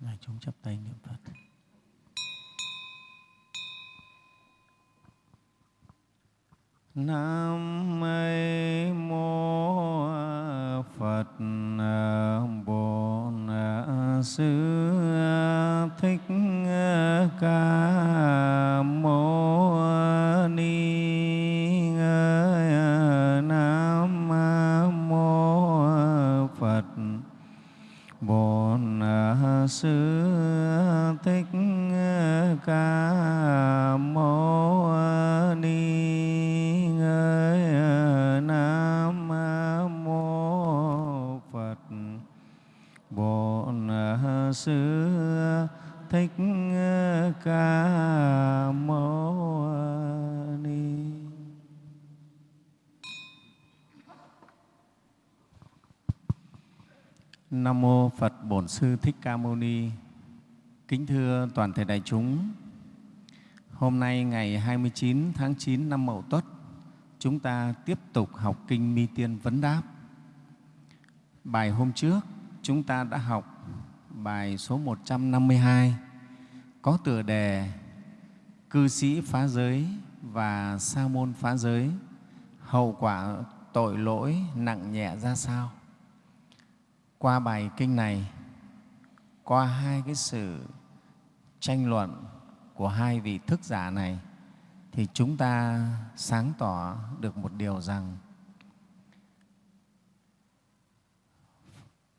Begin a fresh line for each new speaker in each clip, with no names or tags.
Ngài chúng chắp tay niệm Phật. Nam mô Sư Thích Ca Mâu Ni. Kính thưa toàn thể đại chúng, hôm nay ngày 29 tháng 9 năm Mậu Tuất, chúng ta tiếp tục học kinh Mi Tiên Vấn Đáp. Bài hôm trước chúng ta đã học bài số 152 có tựa đề Cư sĩ phá giới và sa môn phá giới, hậu quả tội lỗi nặng nhẹ ra sao? qua bài kinh này qua hai cái sự tranh luận của hai vị thức giả này thì chúng ta sáng tỏ được một điều rằng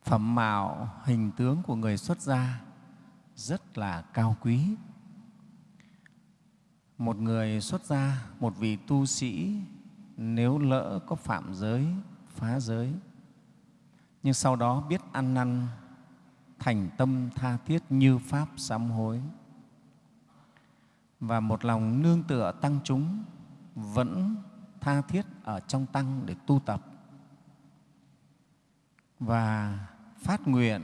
phẩm mạo, hình tướng của người xuất gia rất là cao quý. Một người xuất gia, một vị tu sĩ, nếu lỡ có phạm giới, phá giới, nhưng sau đó biết ăn năn thành tâm tha thiết như pháp sám hối. Và một lòng nương tựa tăng chúng vẫn tha thiết ở trong tăng để tu tập. Và phát nguyện,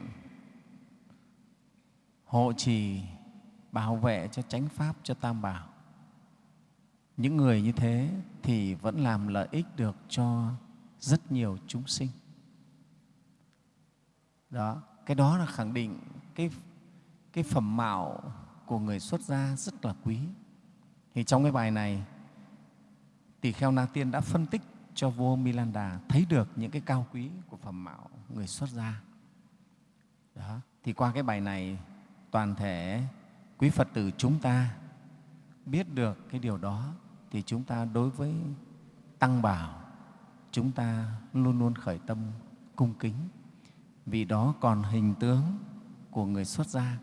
hộ trì, bảo vệ cho chánh pháp cho tam bảo. Những người như thế thì vẫn làm lợi ích được cho rất nhiều chúng sinh. Đó cái đó là khẳng định cái cái phẩm mạo của người xuất gia rất là quý. Thì trong cái bài này, tỳ kheo na tiên đã phân tích cho vua milanda thấy được những cái cao quý của phẩm mạo người xuất gia. Đó. Thì qua cái bài này, toàn thể quý phật tử chúng ta biết được cái điều đó, thì chúng ta đối với tăng bảo, chúng ta luôn luôn khởi tâm cung kính vì đó còn hình tướng của người xuất gia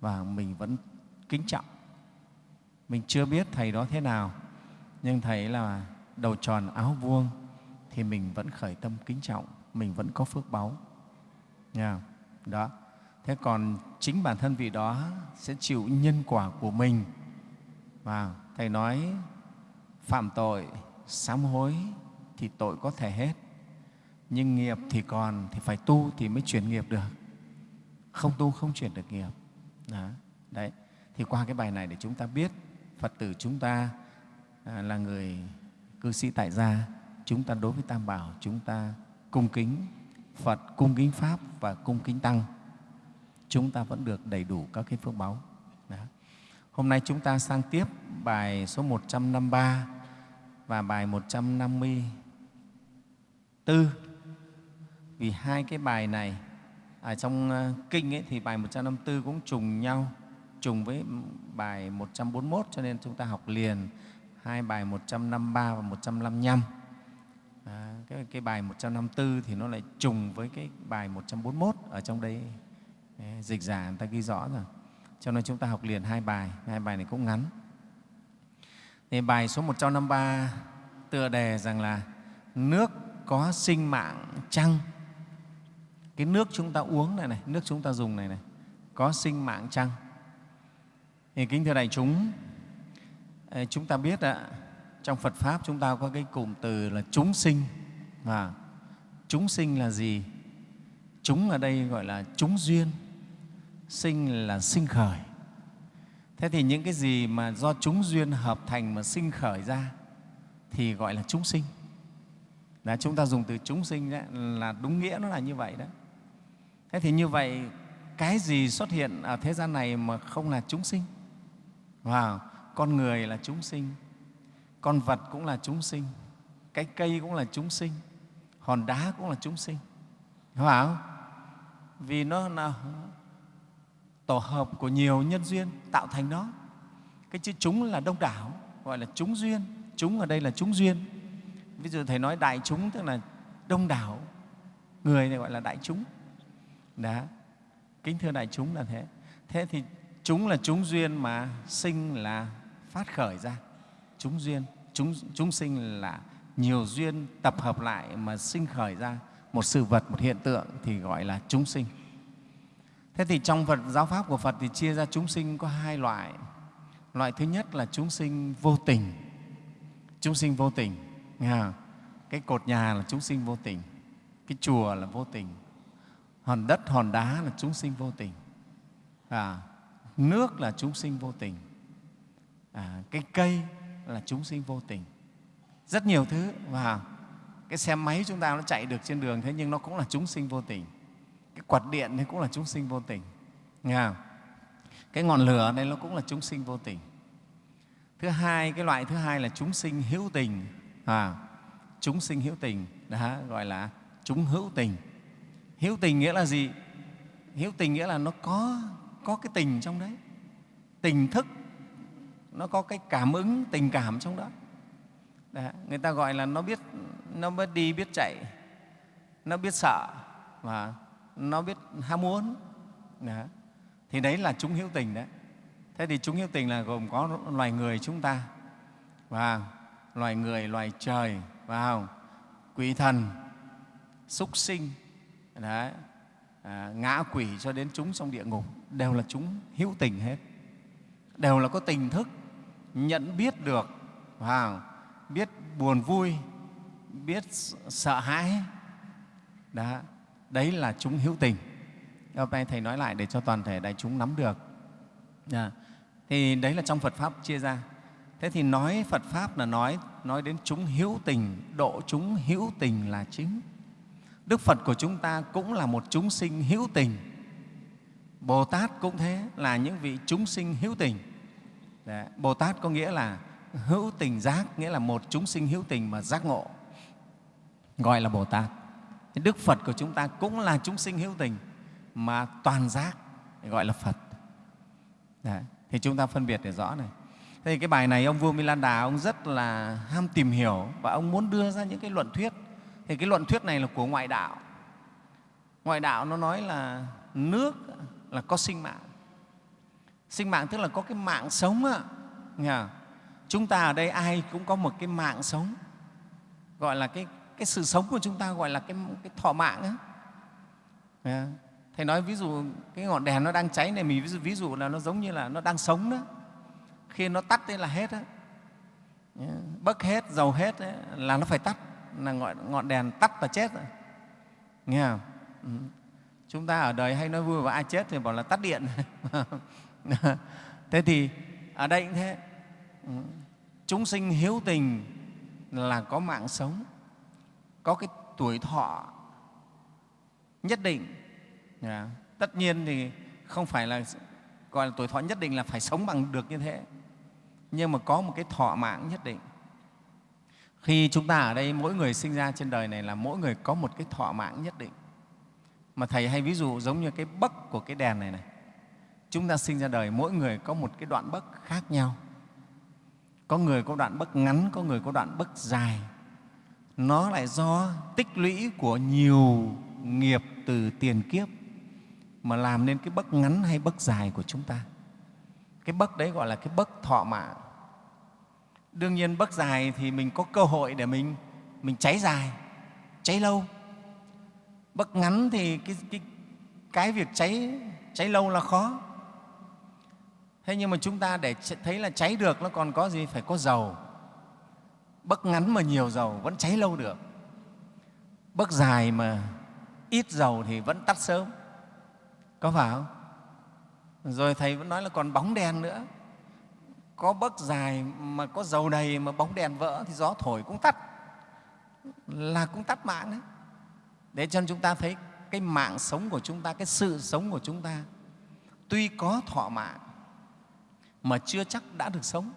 và mình vẫn kính trọng. Mình chưa biết Thầy đó thế nào, nhưng Thầy là đầu tròn áo vuông thì mình vẫn khởi tâm kính trọng, mình vẫn có phước báu. Nha. Đó. Thế còn chính bản thân vị đó sẽ chịu nhân quả của mình. Và Thầy nói phạm tội, sám hối thì tội có thể hết nhưng nghiệp thì còn thì phải tu thì mới chuyển nghiệp được. Không tu không chuyển được nghiệp. Đó. đấy. Thì qua cái bài này để chúng ta biết phật tử chúng ta à, là người cư sĩ tại gia chúng ta đối với tam bảo chúng ta cung kính phật cung kính pháp và cung kính tăng. Chúng ta vẫn được đầy đủ các cái phước báu. Đó. hôm nay chúng ta sang tiếp bài số 153 và bài 154 vì hai cái bài này ở trong ờ, kinh ấy, thì bài 154 cũng trùng nhau, trùng với bài 141 cho nên chúng ta học liền hai bài 153 và 155. À, cái, cái bài 154 thì nó lại trùng với cái bài 141 ở trong đây dịch giả người ta ghi rõ rồi. Cho nên chúng ta học liền hai bài, hai bài này cũng ngắn. Thì bài số 153 tựa đề rằng là nước có sinh mạng chăng cái nước chúng ta uống này này nước chúng ta dùng này này có sinh mạng chăng? Thì kính thưa đại chúng chúng ta biết ạ trong Phật pháp chúng ta có cái cụm từ là chúng sinh. Và chúng sinh là gì? Chúng ở đây gọi là chúng duyên sinh là sinh khởi. Thế thì những cái gì mà do chúng duyên hợp thành mà sinh khởi ra thì gọi là chúng sinh. Là chúng ta dùng từ chúng sinh đấy, là đúng nghĩa nó là như vậy đó thế thì như vậy, cái gì xuất hiện ở thế gian này mà không là chúng sinh? Wow. con người là chúng sinh, con vật cũng là chúng sinh, cái cây cũng là chúng sinh, hòn đá cũng là chúng sinh. Hiểu không vì nó là tổ hợp của nhiều nhân duyên tạo thành nó. Cái chữ chúng là đông đảo, gọi là chúng duyên. Chúng ở đây là chúng duyên. Ví dụ thầy nói đại chúng tức là đông đảo, người này gọi là đại chúng đó kính thưa đại chúng là thế. Thế thì chúng là chúng duyên mà sinh là phát khởi ra. Chúng duyên chúng, chúng sinh là nhiều duyên tập hợp lại mà sinh khởi ra một sự vật một hiện tượng thì gọi là chúng sinh. Thế thì trong Phật giáo pháp của Phật thì chia ra chúng sinh có hai loại. Loại thứ nhất là chúng sinh vô tình. Chúng sinh vô tình. Nghe cái cột nhà là chúng sinh vô tình. Cái chùa là vô tình hòn đất hòn đá là chúng sinh vô tình. À, nước là chúng sinh vô tình. À, cái cây là chúng sinh vô tình. Rất nhiều thứ và cái xe máy chúng ta nó chạy được trên đường thế nhưng nó cũng là chúng sinh vô tình. Cái quạt điện thì cũng là chúng sinh vô tình. Nghe không? cái ngọn lửa này nó cũng là chúng sinh vô tình. Thứ hai cái loại thứ hai là chúng sinh hữu tình. À, chúng sinh hữu tình. Đó gọi là chúng hữu tình hữu tình nghĩa là gì? Hữu tình nghĩa là nó có có cái tình trong đấy. Tình thức nó có cái cảm ứng tình cảm trong đó. Đấy, người ta gọi là nó biết nó biết đi biết chạy nó biết sợ và nó biết ham muốn. Đấy. thì đấy là chúng hữu tình đấy. Thế thì chúng hữu tình là gồm có loài người chúng ta và loài người loài trời vào quỷ thần súc sinh đấy, à, ngã quỷ cho đến chúng trong địa ngục đều là chúng hữu tình hết. Đều là có tình thức nhận biết được và biết buồn vui biết sợ hãi. Đó đấy là chúng hữu tình. Hôm nay thầy nói lại để cho toàn thể đại chúng nắm được. À, thì đấy là trong phật pháp chia ra. Thế thì nói phật pháp là nói nói đến chúng hữu tình độ chúng hữu tình là chính đức phật của chúng ta cũng là một chúng sinh hữu tình. Bồ tát cũng thế là những vị chúng sinh hữu tình. Đấy, bồ tát có nghĩa là hữu tình giác nghĩa là một chúng sinh hữu tình mà giác ngộ gọi là bồ tát đức phật của chúng ta cũng là chúng sinh hữu tình mà toàn giác gọi là phật. Đấy. thì chúng ta phân biệt để rõ này. Thế thì cái bài này ông vua milan đà ông rất là ham tìm hiểu và ông muốn đưa ra những cái luận thuyết thì cái luận thuyết này là của ngoại đạo. Ngoại đạo nó nói là nước là có sinh mạng. Sinh mạng tức là có cái mạng sống ạ à chúng ta ở đây ai cũng có một cái mạng sống. Gọi là cái, cái sự sống của chúng ta gọi là cái, cái thọ mạng á, Yeah. thầy nói ví dụ cái ngọn đèn nó đang cháy này mình ví dụ, ví dụ là nó giống như là nó đang sống đó. Khi nó tắt thế là hết đó. Yeah. bấc hết dầu hết ấy, là nó phải tắt là ngọn, ngọn đèn tắt và chết rồi. Nghe không? Ừ. chúng ta ở đời hay nói vui và ai chết thì bảo là tắt điện. Thế thì ở đây cũng thế. Ừ. Chúng sinh hiếu tình là có mạng sống có cái tuổi thọ nhất định. À, tất nhiên thì không phải là gọi là tuổi thọ nhất định là phải sống bằng được như thế. Nhưng mà có một cái thọ mạng nhất định khi chúng ta ở đây, mỗi người sinh ra trên đời này là mỗi người có một cái thọ mạng nhất định. Mà thầy hay ví dụ giống như cái bấc của cái đèn này này. Chúng ta sinh ra đời, mỗi người có một cái đoạn bấc khác nhau. Có người có đoạn bấc ngắn, có người có đoạn bấc dài. Nó lại do tích lũy của nhiều nghiệp từ tiền kiếp mà làm nên cái bấc ngắn hay bấc dài của chúng ta. Cái bấc đấy gọi là cái bấc thọ mạng đương nhiên bấc dài thì mình có cơ hội để mình mình cháy dài cháy lâu. Bấc ngắn thì cái, cái, cái việc cháy cháy lâu là khó. Thế nhưng mà chúng ta để thấy là cháy được nó còn có gì? Phải có dầu. Bấc ngắn mà nhiều dầu vẫn cháy lâu được. Bấc dài mà ít dầu thì vẫn tắt sớm. Có phải không? Rồi thầy vẫn nói là còn bóng đèn nữa có bấc dài mà có dầu đầy mà bóng đèn vỡ thì gió thổi cũng tắt là cũng tắt mạng đấy. Để cho chúng ta thấy cái mạng sống của chúng ta cái sự sống của chúng ta tuy có thọ mạng mà chưa chắc đã được sống.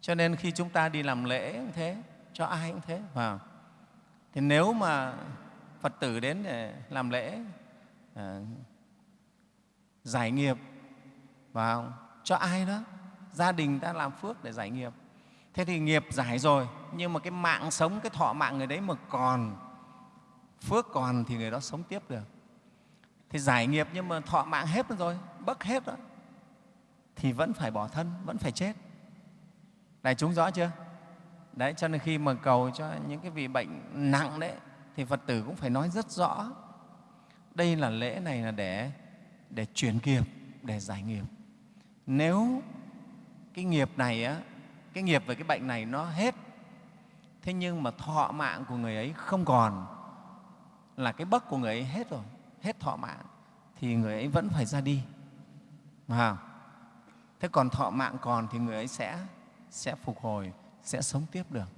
Cho nên khi chúng ta đi làm lễ cũng thế cho ai cũng thế vào thì nếu mà phật tử đến để làm lễ à, giải nghiệp vào cho ai đó gia đình ta làm phước để giải nghiệp. Thế thì nghiệp giải rồi, nhưng mà cái mạng sống, cái thọ mạng người đấy mà còn phước còn thì người đó sống tiếp được. Thì giải nghiệp nhưng mà thọ mạng hết rồi bấc hết rồi thì vẫn phải bỏ thân, vẫn phải chết. Đại chúng rõ chưa? Đấy, cho nên khi mà cầu cho những cái vị bệnh nặng đấy, thì phật tử cũng phải nói rất rõ. Đây là lễ này là để để chuyển nghiệp, để giải nghiệp. Nếu cái nghiệp này á cái nghiệp về cái bệnh này nó hết. Thế nhưng mà thọ mạng của người ấy không còn là cái bấc của người ấy hết rồi hết thọ mạng thì người ấy vẫn phải ra đi. À, thế còn thọ mạng còn thì người ấy sẽ sẽ phục hồi sẽ sống tiếp được.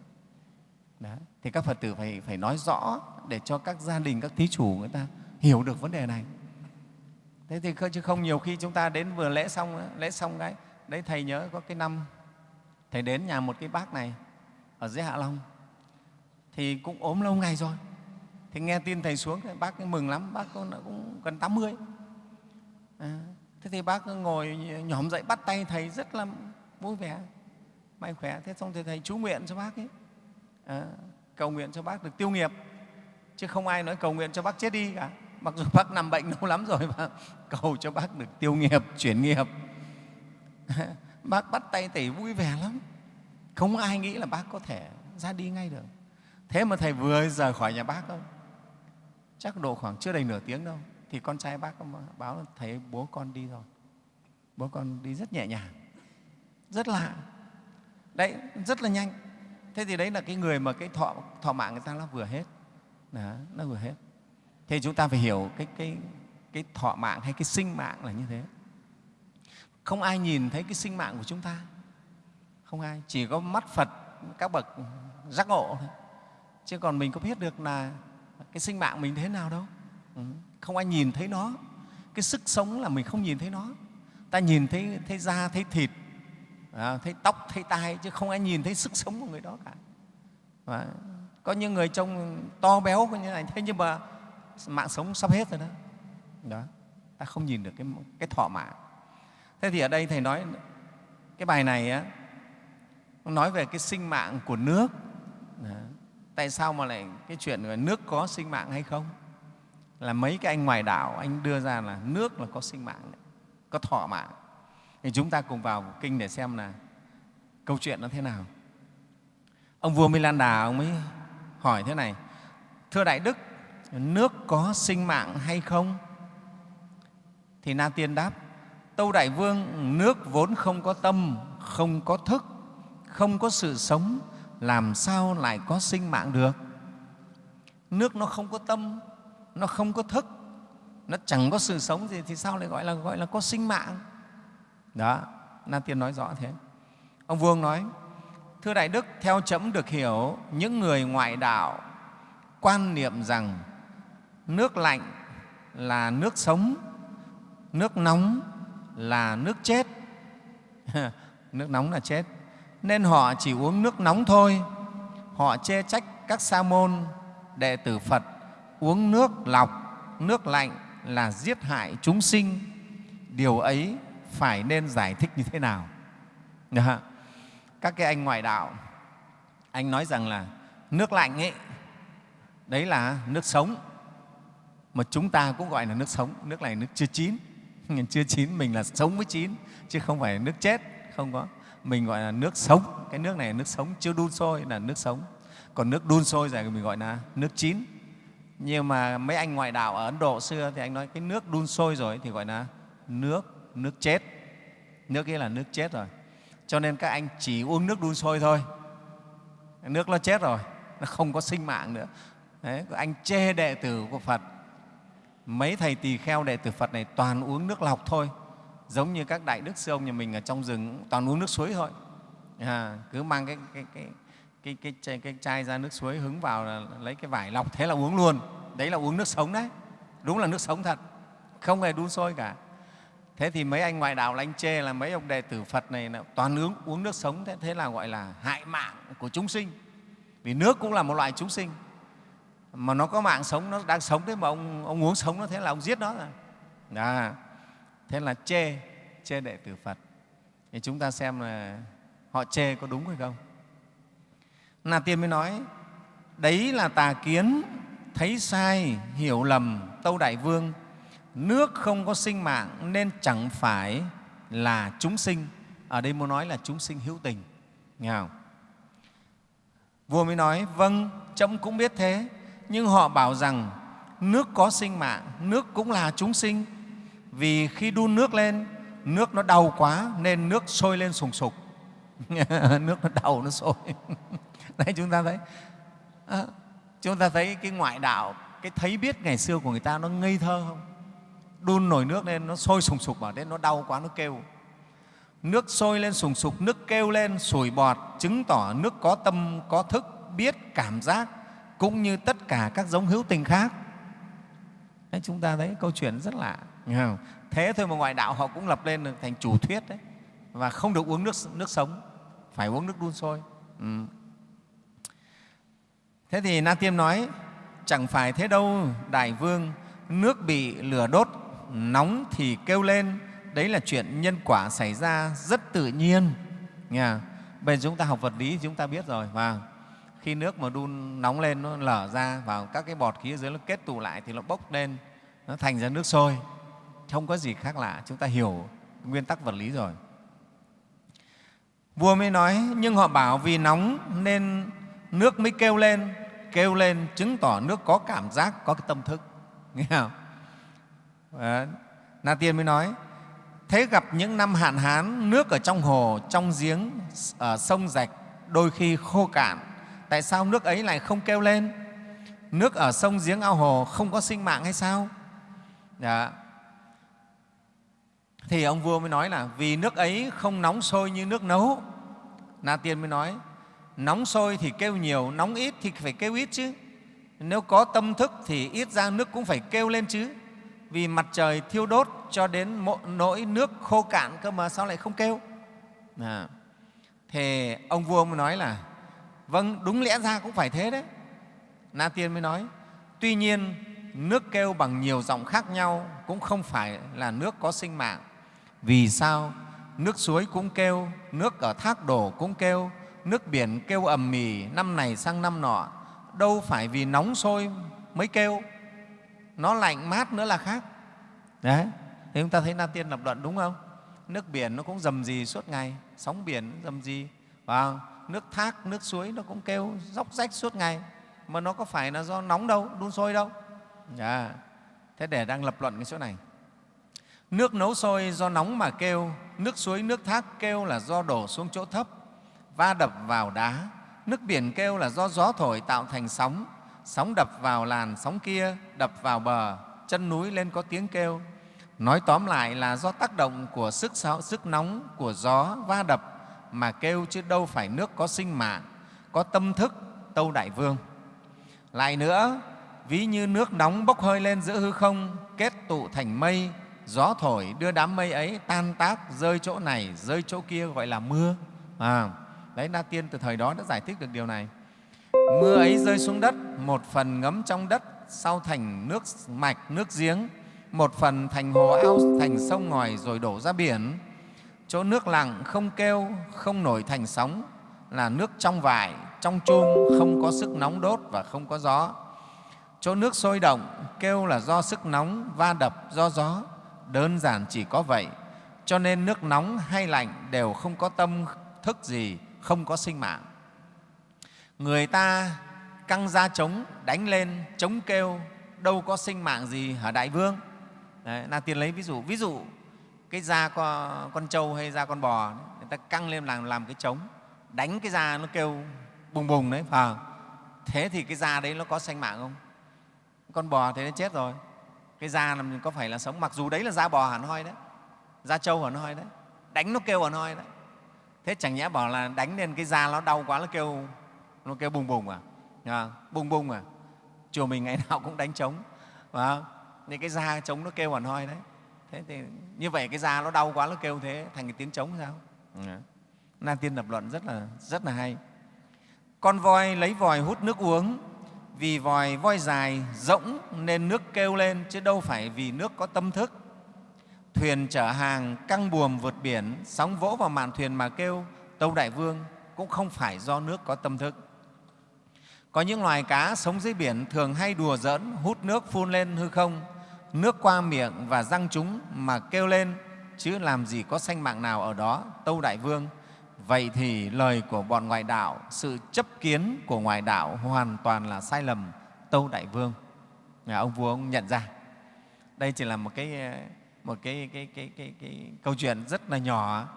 Đấy. thì các phật tử phải phải nói rõ để cho các gia đình các thí chủ người ta hiểu được vấn đề này. Thế thì chứ không nhiều khi chúng ta đến vừa lễ xong lễ xong cái đấy thầy nhớ có cái năm thầy đến nhà một cái bác này ở dưới hạ long. Thì cũng ốm lâu ngày rồi. Thì nghe tin thầy xuống thì bác mừng lắm bác cũng, cũng gần 80 à, thế thì bác ngồi nhỏm dậy bắt tay thầy rất là vui vẻ mạnh khỏe. Thế xong thì thầy chú nguyện cho bác ấy. À, cầu nguyện cho bác được tiêu nghiệp. Chứ không ai nói cầu nguyện cho bác chết đi cả. Mặc dù bác nằm bệnh lâu lắm rồi mà cầu cho bác được tiêu nghiệp chuyển nghiệp. bác bắt tay thầy vui vẻ lắm. Không ai nghĩ là bác có thể ra đi ngay được. Thế mà thầy vừa rời khỏi nhà bác thôi. Chắc độ khoảng chưa đầy nửa tiếng đâu thì con trai bác báo là thấy bố con đi rồi. Bố con đi rất nhẹ nhàng rất lạ. Đấy rất là nhanh. Thế thì đấy là cái người mà cái thọ thọ mạng người ta nó vừa hết. Đó, nó vừa hết. Thế chúng ta phải hiểu cái cái cái thọ mạng hay cái sinh mạng là như thế không ai nhìn thấy cái sinh mạng của chúng ta. Không ai. Chỉ có mắt phật các bậc giác ngộ thôi. Chứ còn mình có biết được là cái sinh mạng mình thế nào đâu. Ừ. Không ai nhìn thấy nó. Cái sức sống là mình không nhìn thấy nó. Ta nhìn thấy thấy da thấy thịt à, thấy tóc thấy tai chứ không ai nhìn thấy sức sống của người đó cả. Và có những người trông to béo như này thế nhưng mà mạng sống sắp hết rồi đó. Đó. Ta không nhìn được cái, cái thọ mạng thế thì ở đây thầy nói cái bài này á nói về cái sinh mạng của nước. Đó. tại sao mà lại cái chuyện là nước có sinh mạng hay không? Là mấy cái anh ngoài đảo anh đưa ra là nước là có sinh mạng đấy, có thọ mạng. Thì chúng ta cùng vào kinh để xem là câu chuyện nó thế nào. Ông vua Milan Đà ông mới hỏi thế này thưa đại đức nước có sinh mạng hay không? Thì na tiên đáp tâu đại vương, nước vốn không có tâm, không có thức, không có sự sống, làm sao lại có sinh mạng được? Nước nó không có tâm, nó không có thức, nó chẳng có sự sống gì thì sao lại gọi là gọi là có sinh mạng? Đó, na tiên nói rõ thế. Ông vương nói, thưa đại đức, theo chấm được hiểu, những người ngoại đạo quan niệm rằng nước lạnh là nước sống, nước nóng là nước chết. Nước nóng là chết. Nên họ chỉ uống nước nóng thôi. Họ chê trách các sa môn, đệ tử phật, uống nước lọc, nước lạnh là giết hại chúng sinh. Điều ấy phải nên giải thích như thế nào? Các cái anh ngoại đạo, anh nói rằng là nước lạnh ấy, đấy là nước sống. Mà chúng ta cũng gọi là nước sống, nước này nước chưa chín chưa chín mình là sống với chín chứ không phải nước chết không có. Mình gọi là nước sống. Cái nước này là nước sống chưa đun sôi là nước sống. Còn nước đun sôi rồi mình gọi là nước chín. Nhưng mà mấy anh ngoại đạo ở ấn độ xưa thì anh nói cái nước đun sôi rồi thì gọi là nước nước chết. Nước kia là nước chết rồi. Cho nên các anh chỉ uống nước đun sôi thôi. Nước nó chết rồi nó không có sinh mạng nữa. Đấy, anh chê đệ tử của phật mấy thầy tỳ kheo đệ tử phật này toàn uống nước lọc thôi. Giống như các đại đức sư ông nhà mình ở trong rừng toàn uống nước suối thôi. À, cứ mang cái, cái, cái, cái, cái, cái, cái chai ra nước suối hứng vào là lấy cái vải lọc thế là uống luôn. Đấy là uống nước sống đấy. Đúng là nước sống thật. Không hề đun sôi cả. Thế thì mấy anh ngoại đạo là anh chê là mấy ông đệ tử phật này là toàn uống, uống nước sống thế, thế là gọi là hại mạng của chúng sinh. Vì nước cũng là một loại chúng sinh mà nó có mạng sống nó đang sống thế mà ông, ông uống sống nó thế là ông giết nó rồi đó. thế là chê chê đệ tử phật thì chúng ta xem là họ chê có đúng hay không Na Tiên mới nói, đấy là tà kiến, thấy sai, hiểu lầm, Tâu Đại Vương, nước không có sinh mạng nên chẳng phải là chúng sinh. Ở đây muốn nói là chúng sinh hữu tình. Nghe không? Vua mới nói, vâng, trẫm cũng biết thế, nhưng họ bảo rằng nước có sinh mạng, nước cũng là chúng sinh. Vì khi đun nước lên, nước nó đau quá nên nước sôi lên sùng sục. nước nó đau, nó sôi. đấy chúng ta thấy à, chúng ta thấy cái ngoại đạo cái thấy biết ngày xưa của người ta nó ngây thơ không đun nồi nước lên nó sôi sùng sục bảo đến nó đau quá nó kêu nước sôi lên sùng sục nước kêu lên sủi bọt chứng tỏ nước có tâm có thức biết cảm giác cũng như tất cả các giống hữu tình khác đấy, chúng ta thấy câu chuyện rất lạ không? thế thôi mà ngoại đạo họ cũng lập lên được thành chủ thuyết đấy và không được uống nước nước sống phải uống nước đun sôi ừ. Thế thì Na Tiêm nói, chẳng phải thế đâu, Đại Vương, nước bị lửa đốt, nóng thì kêu lên, đấy là chuyện nhân quả xảy ra rất tự nhiên. Nghe Bây giờ chúng ta học vật lý chúng ta biết rồi. Và khi nước mà đun nóng lên nó lở ra vào các cái bọt khí ở dưới nó kết tụ lại thì nó bốc lên, nó thành ra nước sôi. Không có gì khác lạ, chúng ta hiểu nguyên tắc vật lý rồi. Vua mới nói, nhưng họ bảo vì nóng nên nước mới kêu lên kêu lên chứng tỏ nước có cảm giác có cái tâm thức nghe không à, na tiên mới nói thế gặp những năm hạn hán nước ở trong hồ trong giếng ở ờ, sông rạch đôi khi khô cạn tại sao nước ấy lại không kêu lên? Nước ở sông giếng ao hồ không có sinh mạng hay sao? Dạ. thì ông vua mới nói là vì nước ấy không nóng sôi như nước nấu. Na tiên mới nói, nóng sôi thì kêu nhiều, nóng ít thì phải kêu ít chứ. Nếu có tâm thức thì ít ra nước cũng phải kêu lên chứ. Vì mặt trời thiêu đốt cho đến nỗi nước khô cạn cơ mà sao lại không kêu? Dạ. À. thì ông vua mới nói là vâng đúng lẽ ra cũng phải thế đấy. Na tiên mới nói, tuy nhiên, nước kêu bằng nhiều giọng khác nhau cũng không phải là nước có sinh mạng. Vì sao? Nước suối cũng kêu, nước ở thác đổ cũng kêu, nước biển kêu ầm mì năm này sang năm nọ. Đâu phải vì nóng sôi mới kêu, nó lạnh mát nữa là khác. Đấy thì chúng ta thấy na tiên lập luận đúng không? Nước biển nó cũng dầm gì suốt ngày, sóng biển dầm gì và nước thác nước suối nó cũng kêu róc rách suốt ngày. Mà nó có phải là do nóng đâu đun sôi đâu. À, thế để đang lập luận cái chỗ này. Nước nấu sôi do nóng mà kêu nước suối nước thác kêu là do đổ xuống chỗ thấp va đập vào đá. Nước biển kêu là do gió thổi tạo thành sóng, sóng đập vào làn sóng kia, đập vào bờ, chân núi lên có tiếng kêu. Nói tóm lại là do tác động của sức, sức nóng của gió va đập mà kêu chứ đâu phải nước có sinh mạng, có tâm thức tâu đại vương. Lại nữa, ví như nước nóng bốc hơi lên giữa hư không, kết tụ thành mây, gió thổi đưa đám mây ấy tan tác, rơi chỗ này, rơi chỗ kia gọi là mưa. À, Đấy, Na Tiên từ thời đó đã giải thích được điều này. Mưa ấy rơi xuống đất, một phần ngấm trong đất, sau thành nước mạch, nước giếng, một phần thành hồ ao, thành sông ngòi rồi đổ ra biển. Chỗ nước lặng không kêu, không nổi thành sóng là nước trong vải, trong chum, không có sức nóng đốt và không có gió. Chỗ nước sôi động, kêu là do sức nóng, va đập do gió. Đơn giản chỉ có vậy. Cho nên nước nóng hay lạnh đều không có tâm thức gì, không có sinh mạng. Người ta căng ra trống, đánh lên, trống kêu, đâu có sinh mạng gì hả Đại Vương? Đấy, là Tiên lấy ví dụ, ví dụ cái da con, con trâu hay da con bò, người ta căng lên làm, làm cái trống, đánh cái da nó kêu bùng bùng đấy, phải Thế thì cái da đấy nó có sanh mạng không? Con bò thế nó chết rồi. Cái da làm có phải là sống, mặc dù đấy là da bò hẳn hoi đấy, da trâu hẳn hoi đấy, đánh nó kêu hẳn hoi đấy. Thế chẳng nhẽ bảo là đánh lên cái da nó đau quá nó kêu nó kêu bùng bùng à, à bùng bùng à? Chùa mình ngày nào cũng đánh trống và những cái da trống nó kêu hẳn hoi đấy thế thì như vậy cái da nó đau quá nó kêu thế thành cái tiếng trống sao? Ừ. na tiên lập luận rất là rất là hay. Con voi lấy vòi hút nước uống vì vòi voi dài rỗng nên nước kêu lên chứ đâu phải vì nước có tâm thức. Thuyền chở hàng căng buồm vượt biển sóng vỗ vào mạn thuyền mà kêu tâu đại vương cũng không phải do nước có tâm thức. Có những loài cá sống dưới biển thường hay đùa giỡn hút nước phun lên hư không nước qua miệng và răng chúng mà kêu lên chứ làm gì có sanh mạng nào ở đó tâu đại vương. Vậy thì lời của bọn ngoại đạo sự chấp kiến của ngoại đạo hoàn toàn là sai lầm tâu đại vương. Nhà ông vua ông nhận ra. Đây chỉ là một cái một cái, cái, cái, cái, cái câu chuyện rất là nhỏ.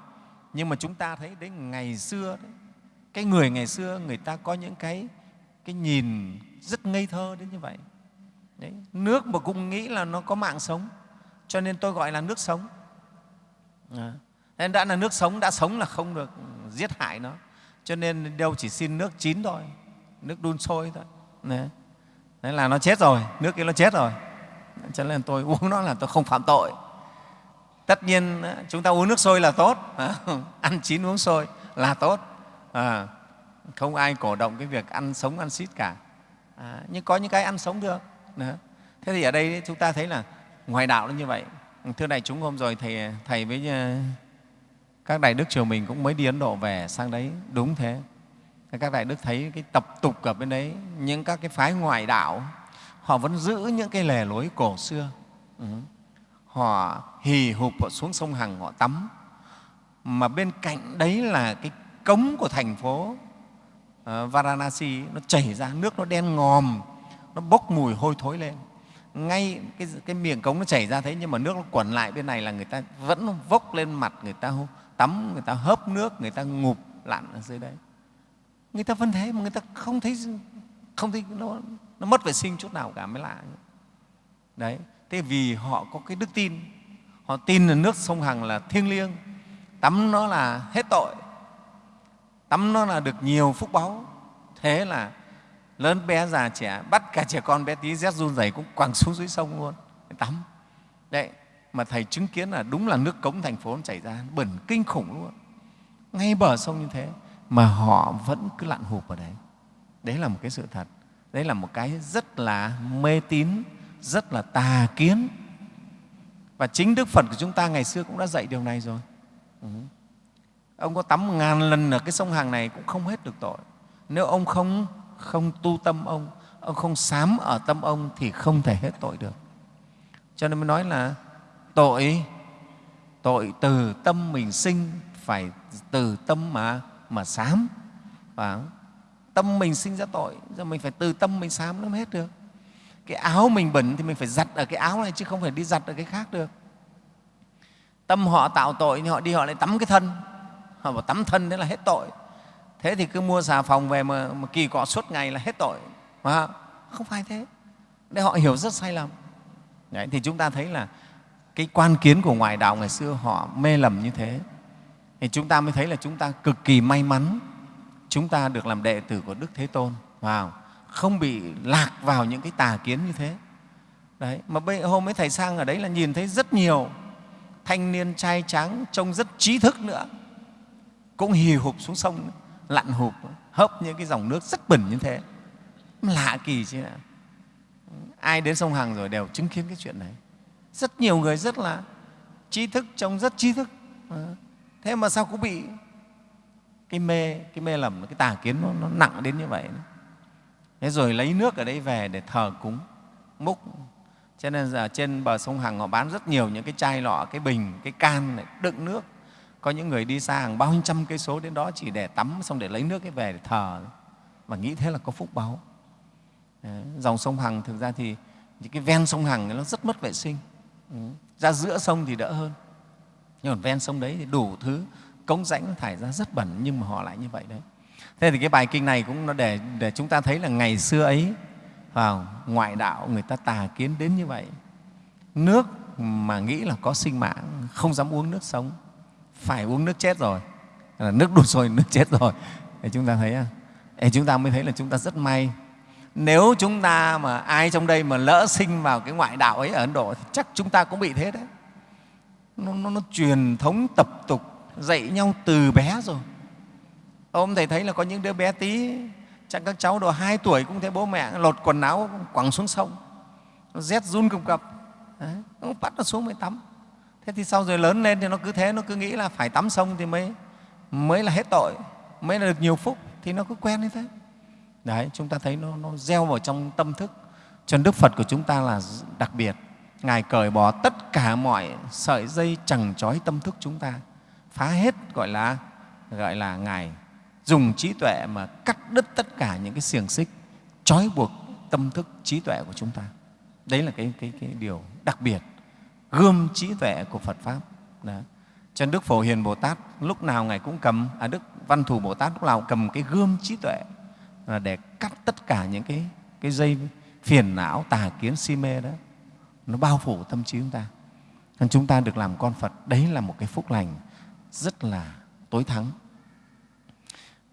Nhưng mà chúng ta thấy đến ngày xưa đấy, cái người ngày xưa người ta có những cái cái nhìn rất ngây thơ đến như vậy đấy, nước mà cũng nghĩ là nó có mạng sống cho nên tôi gọi là nước sống. À. nên đã là nước sống đã sống là không được giết hại nó. Cho nên đâu chỉ xin nước chín thôi nước đun sôi thôi. Đấy. đấy là nó chết rồi nước kia nó chết rồi. Cho nên tôi uống nó là tôi không phạm tội. Tất nhiên chúng ta uống nước sôi là tốt ăn chín uống sôi là tốt. À, không ai cổ động cái việc ăn sống ăn xít cả. À, nhưng có những cái ăn sống được. Đó. thế thì ở đây chúng ta thấy là ngoài đạo nó như vậy. Thưa đại chúng, hôm rồi thầy thầy với ờ, các đại đức triều mình cũng mới đi ấn độ về sang đấy. Đúng thế. Các đại đức thấy cái tập tục ở bên đấy, những các cái phái ngoại đạo, họ vẫn giữ những cái lề lối cổ xưa. Ừ. họ hì hụp, họ xuống sông hằng, họ tắm. Mà bên cạnh đấy là cái cống của thành phố ờ, Varanasi, nó chảy ra, nước nó đen ngòm nó bốc mùi hôi thối lên. Ngay cái, cái miệng cống nó chảy ra thế nhưng mà nước nó quẩn lại bên này là người ta vẫn vốc lên mặt người ta tắm người ta hớp nước người ta ngụp lặn ở dưới đấy. Người ta vẫn thế mà người ta không thấy không thấy nó, nó mất vệ sinh chút nào cả mới lạ. Đấy thế vì họ có cái đức tin họ tin là nước sông hằng là thiêng liêng tắm nó là hết tội tắm nó là được nhiều phúc báu thế là lớn bé già trẻ, bắt cả trẻ con bé tí, rét run rẩy cũng quẳng xuống dưới sông luôn. Tắm. Đấy, mà thầy chứng kiến là đúng là nước cống thành phố nó chảy ra, bẩn kinh khủng luôn. Ngay bờ sông như thế, mà họ vẫn cứ lặn hụp ở đấy. Đấy là một cái sự thật. Đấy là một cái rất là mê tín, rất là tà kiến. Và chính đức phật của chúng ta ngày xưa cũng đã dạy điều này rồi. Ừ. ông có tắm ngàn lần ở cái sông hàng này cũng không hết được tội. Nếu ông không không tu tâm ông ông không sám ở tâm ông thì không thể hết tội được. Cho nên mới nói là tội tội từ tâm mình sinh phải từ tâm mà mà sám. Và tâm mình sinh ra tội, giờ mình phải từ tâm mình sám nó mới hết được. Cái áo mình bẩn thì mình phải giặt ở cái áo này chứ không phải đi giặt ở cái khác được. Tâm họ tạo tội thì họ đi họ lại tắm cái thân. Họ bảo tắm thân đấy là hết tội thế thì cứ mua xà phòng về mà, mà kỳ cọ suốt ngày là hết tội. Mà không phải thế. Để họ hiểu rất sai lầm. Đấy, thì chúng ta thấy là cái quan kiến của ngoại đạo ngày xưa họ mê lầm như thế. Thì chúng ta mới thấy là chúng ta cực kỳ may mắn. Chúng ta được làm đệ tử của đức thế tôn. Vào không bị lạc vào những cái tà kiến như thế. Đấy mà bây, hôm ấy thầy sang ở đấy là nhìn thấy rất nhiều thanh niên trai tráng trông rất trí thức nữa. Cũng hì hục xuống sông lặn hụp hớp những cái dòng nước rất bẩn như thế. Lạ kỳ chứ. Ai đến sông hằng rồi đều chứng kiến cái chuyện này. Rất nhiều người rất là trí thức trông rất trí thức. Ờ. Thế mà sao cũng bị cái mê cái mê lầm cái tà kiến nó, nó nặng đến như vậy thế rồi lấy nước ở đây về để thờ cúng múc. Cho nên giờ trên bờ sông hằng họ bán rất nhiều những cái chai lọ cái bình cái can này đựng nước có những người đi xa hàng bao nhiêu trăm cây số đến đó chỉ để tắm xong để lấy nước cái về để thờ. Và nghĩ thế là có phúc báu dòng sông hằng thực ra thì những cái ven sông hằng nó rất mất vệ sinh. Ừ. ra giữa sông thì đỡ hơn. Nhưng còn ven sông đấy thì đủ thứ, cống rãnh thải ra rất bẩn nhưng mà họ lại như vậy đấy. Thế thì cái bài kinh này cũng nó để để chúng ta thấy là ngày xưa ấy, vào ngoại đạo người ta tà kiến đến như vậy. Nước mà nghĩ là có sinh mạng, không dám uống nước sống phải uống nước chết rồi. Là nước đun sôi nước chết rồi. Để chúng ta thấy à, để chúng ta mới thấy là chúng ta rất may. Nếu chúng ta mà ai trong đây mà lỡ sinh vào cái ngoại đạo ấy ở ấn độ thì chắc chúng ta cũng bị thế đấy. Nó, nó, nó truyền thống tập tục dạy nhau từ bé rồi. Ông thầy thấy là có những đứa bé tí chắc các cháu độ hai tuổi cũng thấy bố mẹ lột quần áo quẳng xuống sông nó rét run cầm cập. Đấy, nó bắt nó xuống mới tắm thế thì sau rồi lớn lên thì nó cứ thế nó cứ nghĩ là phải tắm sông thì mới mới là hết tội mới là được nhiều phúc thì nó cứ quen như thế. Đấy chúng ta thấy nó, nó gieo vào trong tâm thức. Cho đức phật của chúng ta là đặc biệt. Ngài cởi bỏ tất cả mọi sợi dây chẳng trói tâm thức chúng ta. Phá hết gọi là gọi là ngài dùng trí tuệ mà cắt đứt tất cả những cái xiềng xích trói buộc tâm thức trí tuệ của chúng ta. Đấy là cái, cái, cái điều đặc biệt gươm trí tuệ của phật pháp. Đó. cho đức phổ hiền bồ tát lúc nào ngài cũng cầm à đức văn thù bồ tát lúc nào cầm cái gươm trí tuệ là để cắt tất cả những cái, cái dây phiền não tà kiến si mê đó. Nó bao phủ tâm trí chúng ta. Nên chúng ta được làm con phật đấy là một cái phúc lành rất là tối thắng.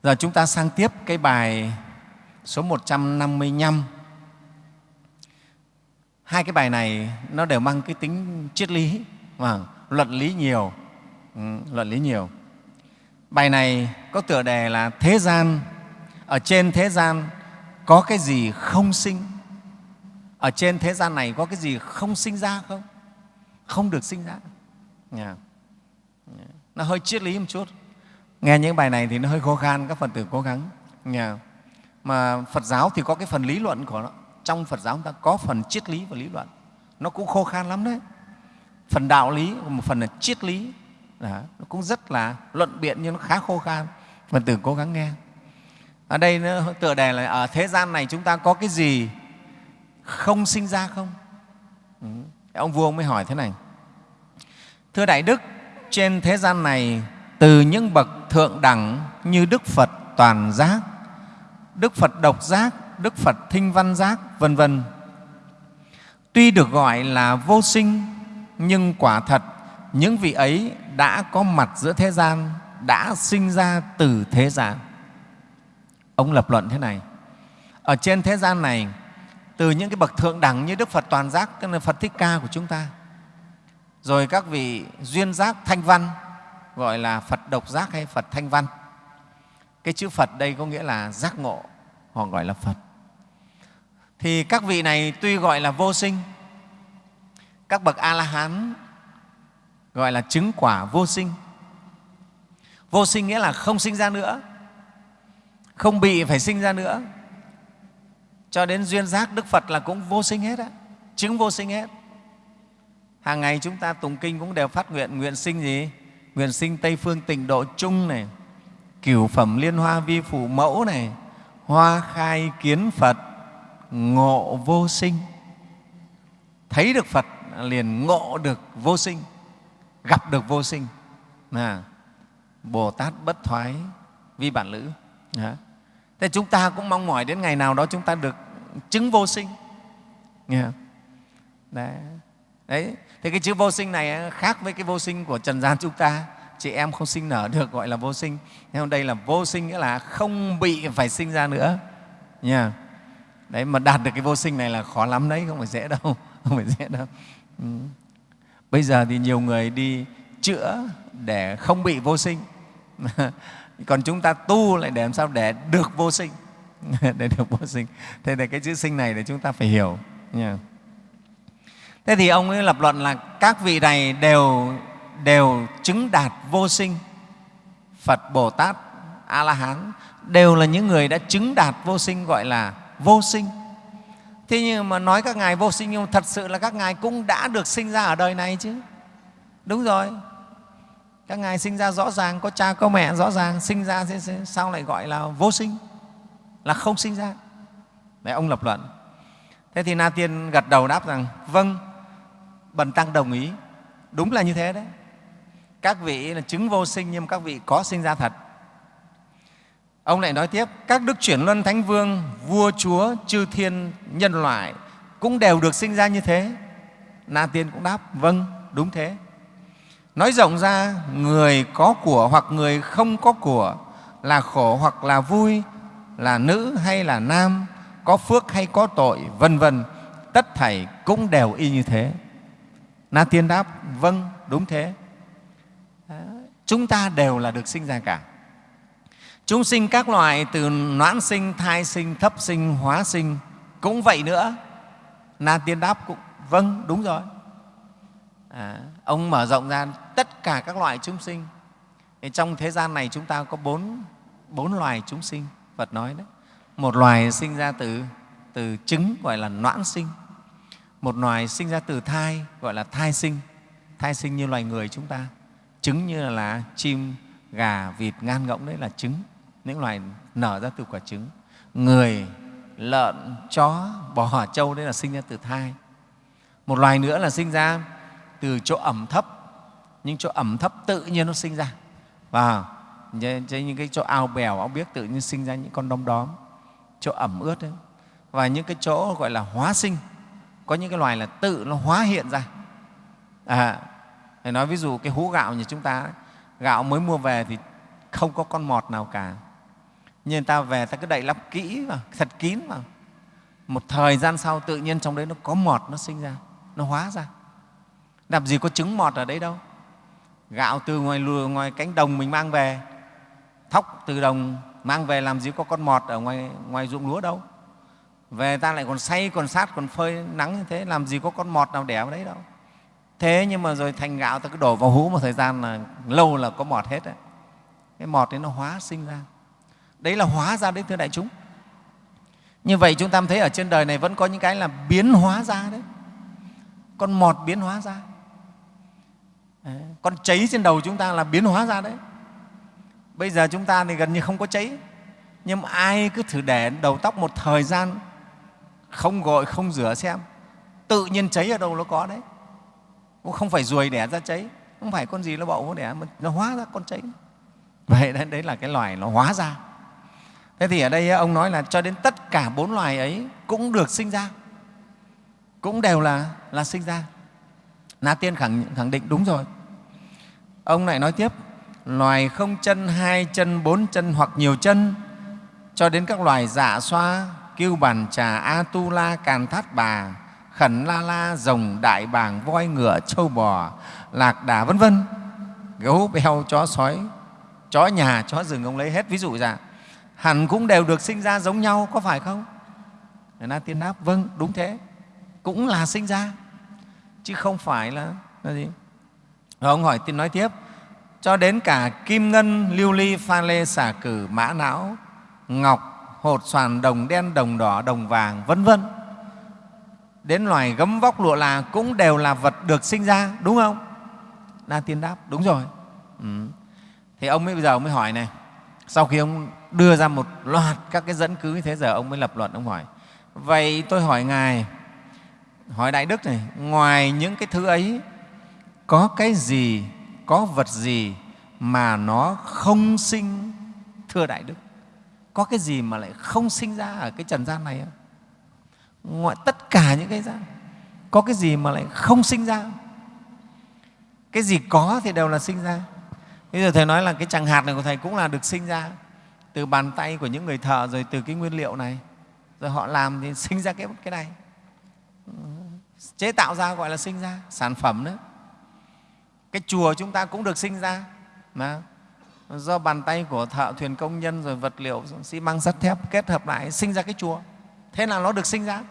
Giờ chúng ta sang tiếp cái bài số 155 hai cái bài này nó đều mang cái tính triết lý và luận lý nhiều. Ừ, luận lý nhiều. Bài này có tựa đề là thế gian. Ở trên thế gian có cái gì không sinh? Ở trên thế gian này có cái gì không sinh ra không? Không được sinh ra. Yeah. nó hơi triết lý một chút. Nghe những bài này thì nó hơi khó khăn các phật tử cố gắng. Yeah. mà phật giáo thì có cái phần lý luận của nó trong phật giáo chúng ta có phần triết lý và lý luận. Nó cũng khô khan lắm đấy. Phần đạo lý một phần là triết lý. Đó, nó cũng rất là luận biện nhưng nó khá khô khan. Phần tử cố gắng nghe. Ở đây nó tựa đề là ở thế gian này chúng ta có cái gì không sinh ra không? Ừ. ông vua ông mới hỏi thế này. Thưa đại đức trên thế gian này từ những bậc thượng đẳng như đức phật toàn giác đức phật độc giác đức phật thinh văn giác, vân vân. Tuy được gọi là vô sinh, nhưng quả thật, những vị ấy đã có mặt giữa thế gian, đã sinh ra từ thế gian. Ông lập luận thế này, ở trên thế gian này, từ những cái bậc thượng đẳng như đức phật toàn giác, tức là phật thích ca của chúng ta, rồi các vị duyên giác thanh văn, gọi là phật độc giác hay phật thanh văn, cái chữ phật đây có nghĩa là giác ngộ, họ gọi là phật thì các vị này tuy gọi là vô sinh, các bậc a la hán gọi là chứng quả vô sinh. Vô sinh nghĩa là không sinh ra nữa, không bị phải sinh ra nữa. Cho đến duyên giác đức phật là cũng vô sinh hết á, chứng vô sinh hết. Hàng ngày chúng ta tụng kinh cũng đều phát nguyện nguyện sinh gì? Nguyện sinh tây phương tịnh độ chung này, cửu phẩm liên hoa vi phủ mẫu này, hoa khai kiến phật ngộ vô sinh thấy được phật liền ngộ được vô sinh gặp được vô sinh à, bồ tát bất thoái vi bản lữ à. thế chúng ta cũng mong mỏi đến ngày nào đó chúng ta được chứng vô sinh nghe không? Đấy. Đấy. Thế cái chữ vô sinh này khác với cái vô sinh của trần gian chúng ta. Chị em không sinh nở được gọi là vô sinh. Nhưng đây là vô sinh nghĩa là không bị phải sinh ra nữa. Nha. Đấy, mà đạt được cái vô sinh này là khó lắm đấy, không phải dễ đâu. Không phải dễ đâu. Ừ. Bây giờ thì nhiều người đi chữa để không bị vô sinh. Còn chúng ta tu lại để làm sao để được vô sinh. để được vô sinh thế thì cái chữ sinh này để chúng ta phải hiểu nha. thế thì ông ấy lập luận là các vị này đều đều chứng đạt vô sinh phật bồ tát a la hán đều là những người đã chứng đạt vô sinh gọi là vô sinh. Thế nhưng mà nói các ngài vô sinh nhưng thật sự là các ngài cũng đã được sinh ra ở đời này chứ. Đúng rồi. Các ngài sinh ra rõ ràng, có cha, có mẹ, rõ ràng, sinh ra sao lại gọi là vô sinh? Là không sinh ra. Đấy ông lập luận. Thế thì na tiên gật đầu đáp rằng vâng bần tăng đồng ý. Đúng là như thế đấy. Các vị là chứng vô sinh nhưng các vị có sinh ra thật ông lại nói tiếp các đức chuyển luân thánh vương vua chúa chư thiên nhân loại cũng đều được sinh ra như thế na tiên cũng đáp vâng đúng thế nói rộng ra người có của hoặc người không có của là khổ hoặc là vui là nữ hay là nam có phước hay có tội, vân vân, tất thảy cũng đều y như thế. Na Tiên đáp, vâng, đúng thế. Chúng ta đều là được sinh ra cả. Chúng sinh các loài từ noãn sinh, thai sinh, thấp sinh, hóa sinh cũng vậy nữa. Na Tiên đáp cũng vâng, đúng rồi. À, ông mở rộng ra tất cả các loại chúng sinh. Thì trong thế gian này chúng ta có bốn, bốn loài chúng sinh, Phật nói đấy. Một loài sinh ra từ, từ trứng gọi là noãn sinh. Một loài sinh ra từ thai gọi là thai sinh. Thai sinh như loài người chúng ta. Trứng như là chim, gà, vịt, ngan ngỗng đấy là trứng. Những loài nở ra từ quả trứng. Người, lợn, chó, bò, trâu đấy là sinh ra từ thai. Một loài nữa là sinh ra từ chỗ ẩm thấp. Những chỗ ẩm thấp tự nhiên nó sinh ra. Và những cái chỗ ao bèo ao biếc tự nhiên sinh ra những con đom đóm. Chỗ ẩm ướt đấy. Và những cái chỗ gọi là hóa sinh. Có những cái loài là tự nó hóa hiện ra. À, nói ví dụ cái hũ gạo như chúng ta gạo mới mua về thì không có con mọt nào cả nhưng ta về ta cứ đậy lắp kỹ vào, thật kín vào. Một thời gian sau tự nhiên trong đấy nó có mọt nó sinh ra, nó hóa ra. Làm gì có trứng mọt ở đấy đâu. Gạo từ ngoài lùa, ngoài cánh đồng mình mang về, thóc từ đồng mang về, làm gì có con mọt ở ngoài ngoài ruộng lúa đâu. Về ta lại còn xay, còn sát, còn phơi nắng như thế, làm gì có con mọt nào đẻ vào đấy đâu. Thế nhưng mà rồi thành gạo ta cứ đổ vào hũ một thời gian là lâu là có mọt hết đấy. Cái mọt đấy nó hóa sinh ra đấy là hóa ra đấy thưa đại chúng. Như vậy chúng ta thấy ở trên đời này vẫn có những cái là biến hóa ra đấy. Con mọt biến hóa ra. Con cháy trên đầu chúng ta là biến hóa ra đấy. Bây giờ chúng ta thì gần như không có cháy. Nhưng mà ai cứ thử để đầu tóc một thời gian không gội không rửa xem tự nhiên cháy ở đâu nó có đấy. Cũng không phải ruồi đẻ ra cháy không phải con gì nó bậu nó đẻ mà nó hóa ra con cháy. Vậy đấy, đấy là cái loài nó hóa ra thế thì ở đây ông nói là cho đến tất cả bốn loài ấy cũng được sinh ra. Cũng đều là, là sinh ra. Na tiên khẳng, khẳng định đúng rồi. Ông lại nói tiếp loài không chân hai chân bốn chân hoặc nhiều chân cho đến các loài dạ xoa kiêu bàn trà a tu la càn thát bà khẩn la la rồng đại bàng voi ngựa trâu bò lạc đà vân vân. Gấu beo chó sói chó nhà chó rừng ông lấy hết. Ví dụ ra hẳn cũng đều được sinh ra giống nhau có phải không? Na tiên đáp vâng đúng thế. Cũng là sinh ra chứ không phải là, là gì? Rồi ông hỏi tiên nói tiếp cho đến cả kim ngân lưu ly pha lê xả cử mã não ngọc hột xoàn đồng đen đồng đỏ đồng vàng vân vân đến loài gấm vóc lụa là cũng đều là vật được sinh ra đúng không? Na tiên đáp đúng rồi. Ừ. thì ông mới bây giờ ông mới hỏi này sau khi ông đưa ra một loạt các cái dẫn cứ như thế, giờ ông mới lập luận, ông hỏi, vậy tôi hỏi ngài, hỏi đại đức này, ngoài những cái thứ ấy, có cái gì, có vật gì mà nó không sinh? Thưa đại đức, có cái gì mà lại không sinh ra ở cái trần gian này không? Tất cả những cái ra có cái gì mà lại không sinh ra cái gì có thì đều là sinh ra. Bây giờ thầy nói là cái chẳng hạt này của thầy cũng là được sinh ra từ bàn tay của những người thợ rồi từ cái nguyên liệu này. Rồi họ làm thì sinh ra cái cái này. Chế tạo ra gọi là sinh ra, sản phẩm đấy cái chùa chúng ta cũng được sinh ra. Mà do bàn tay của thợ thuyền công nhân rồi vật liệu xi măng sắt thép kết hợp lại sinh ra cái chùa. Thế là nó được sinh ra.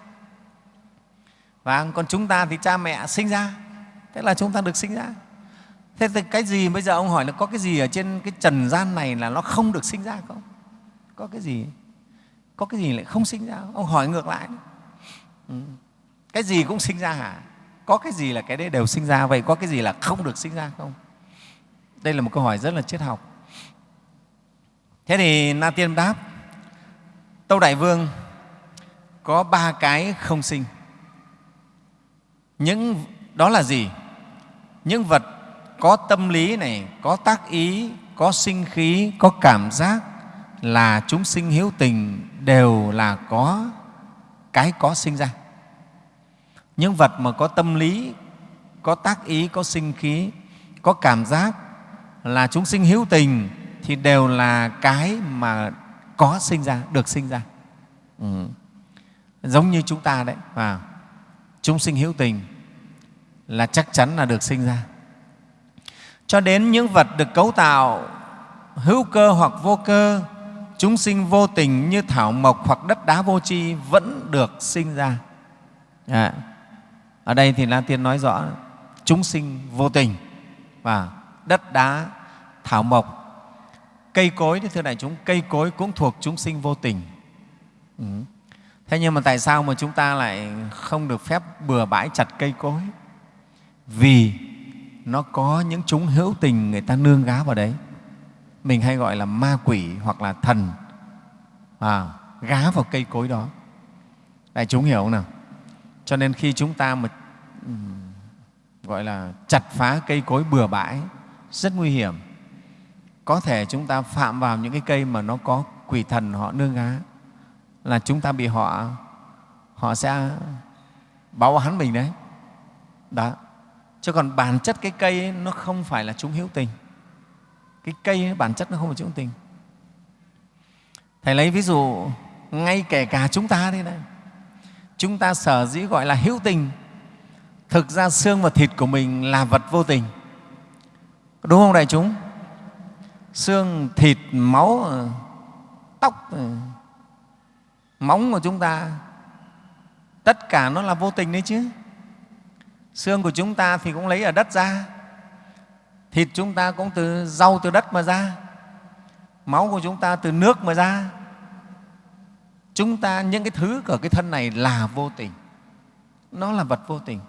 Và còn chúng ta thì cha mẹ sinh ra. Thế là chúng ta được sinh ra. Thế thì cái gì bây giờ ông hỏi là có cái gì ở trên cái trần gian này là nó không được sinh ra không? Có cái gì? Có cái gì lại không sinh ra? Ông hỏi ngược lại. Ừ. Cái gì cũng sinh ra hả? Có cái gì là cái đấy đều sinh ra? Vậy có cái gì là không được sinh ra không? Đây là một câu hỏi rất là triết học. Thế thì na tiên đáp, tâu đại vương, có ba cái không sinh. Những, đó là gì? Những vật có tâm lý này, có tác ý, có sinh khí, có cảm giác là chúng sinh hiếu tình đều là có, cái có sinh ra. Những vật mà có tâm lý, có tác ý, có sinh khí, có cảm giác là chúng sinh hữu tình thì đều là cái mà có sinh ra, được sinh ra. Ừ. giống như chúng ta đấy và chúng sinh hữu tình là chắc chắn là được sinh ra. Cho đến những vật được cấu tạo hữu cơ hoặc vô cơ chúng sinh vô tình như thảo mộc hoặc đất đá vô tri vẫn được sinh ra. À, ở đây thì la tiên nói rõ chúng sinh vô tình và đất đá thảo mộc cây cối thì thưa đại chúng cây cối cũng thuộc chúng sinh vô tình. Ừ. thế nhưng mà tại sao mà chúng ta lại không được phép bừa bãi chặt cây cối? Vì nó có những chúng hữu tình người ta nương gá vào đấy mình hay gọi là ma quỷ hoặc là thần. À, gá vào cây cối đó. Đại chúng hiểu không nào? Cho nên khi chúng ta mà gọi là chặt phá cây cối bừa bãi rất nguy hiểm. Có thể chúng ta phạm vào những cái cây mà nó có quỷ thần họ nương gá là chúng ta bị họ họ sẽ báo án mình đấy. Đó. Chứ còn bản chất cái cây ấy, nó không phải là chúng hữu tình cái cây ấy, bản chất nó không phải chúng tình. Thầy lấy ví dụ ngay kể cả chúng ta đây này. Chúng ta sở dĩ gọi là hữu tình thực ra xương và thịt của mình là vật vô tình. Đúng không đại chúng? Xương thịt máu tóc móng của chúng ta tất cả nó là vô tình đấy chứ. Xương của chúng ta thì cũng lấy ở đất ra thịt chúng ta cũng từ rau từ đất mà ra. Máu của chúng ta từ nước mà ra. Chúng ta những cái thứ của cái thân này là vô tình. Nó là vật vô tình.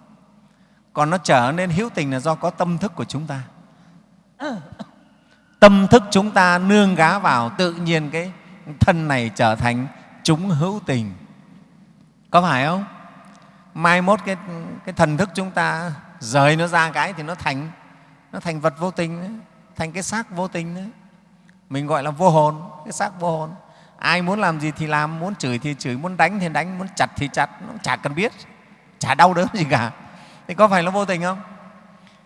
Còn nó trở nên hữu tình là do có tâm thức của chúng ta. Tâm thức chúng ta nương gá vào tự nhiên cái thân này trở thành chúng hữu tình. Có phải không? Mai mốt cái, cái thần thức chúng ta rời nó ra cái thì nó thành nó thành vật vô tình đấy, thành cái xác vô tình đấy. Mình gọi là vô hồn cái xác vô hồn. Ai muốn làm gì thì làm muốn chửi thì chửi muốn đánh thì đánh muốn chặt thì chặt nó chả cần biết chả đau đớn gì cả. Thì có phải nó vô tình không?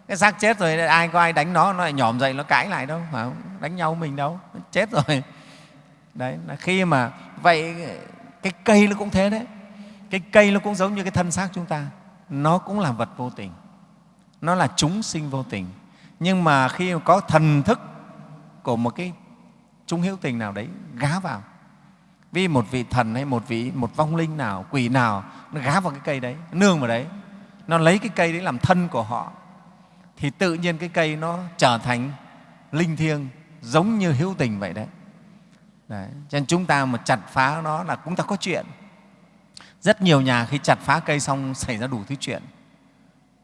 Cái xác chết rồi ai có ai đánh nó nó lại nhỏm dậy nó cãi lại đâu phải không? đánh nhau mình đâu nó chết rồi. Đấy là khi mà vậy cái cây nó cũng thế đấy. Cái cây nó cũng giống như cái thân xác chúng ta. Nó cũng là vật vô tình. Nó là chúng sinh vô tình nhưng mà khi có thần thức của một cái chúng hữu tình nào đấy gá vào, vì một vị thần hay một vị, một vong linh nào, quỷ nào, nó gá vào cái cây đấy nương vào đấy, nó lấy cái cây đấy làm thân của họ, thì tự nhiên cái cây nó trở thành linh thiêng giống như hữu tình vậy đấy. đấy. Cho nên chúng ta mà chặt phá nó là chúng ta có chuyện. Rất nhiều nhà khi chặt phá cây xong xảy ra đủ thứ chuyện.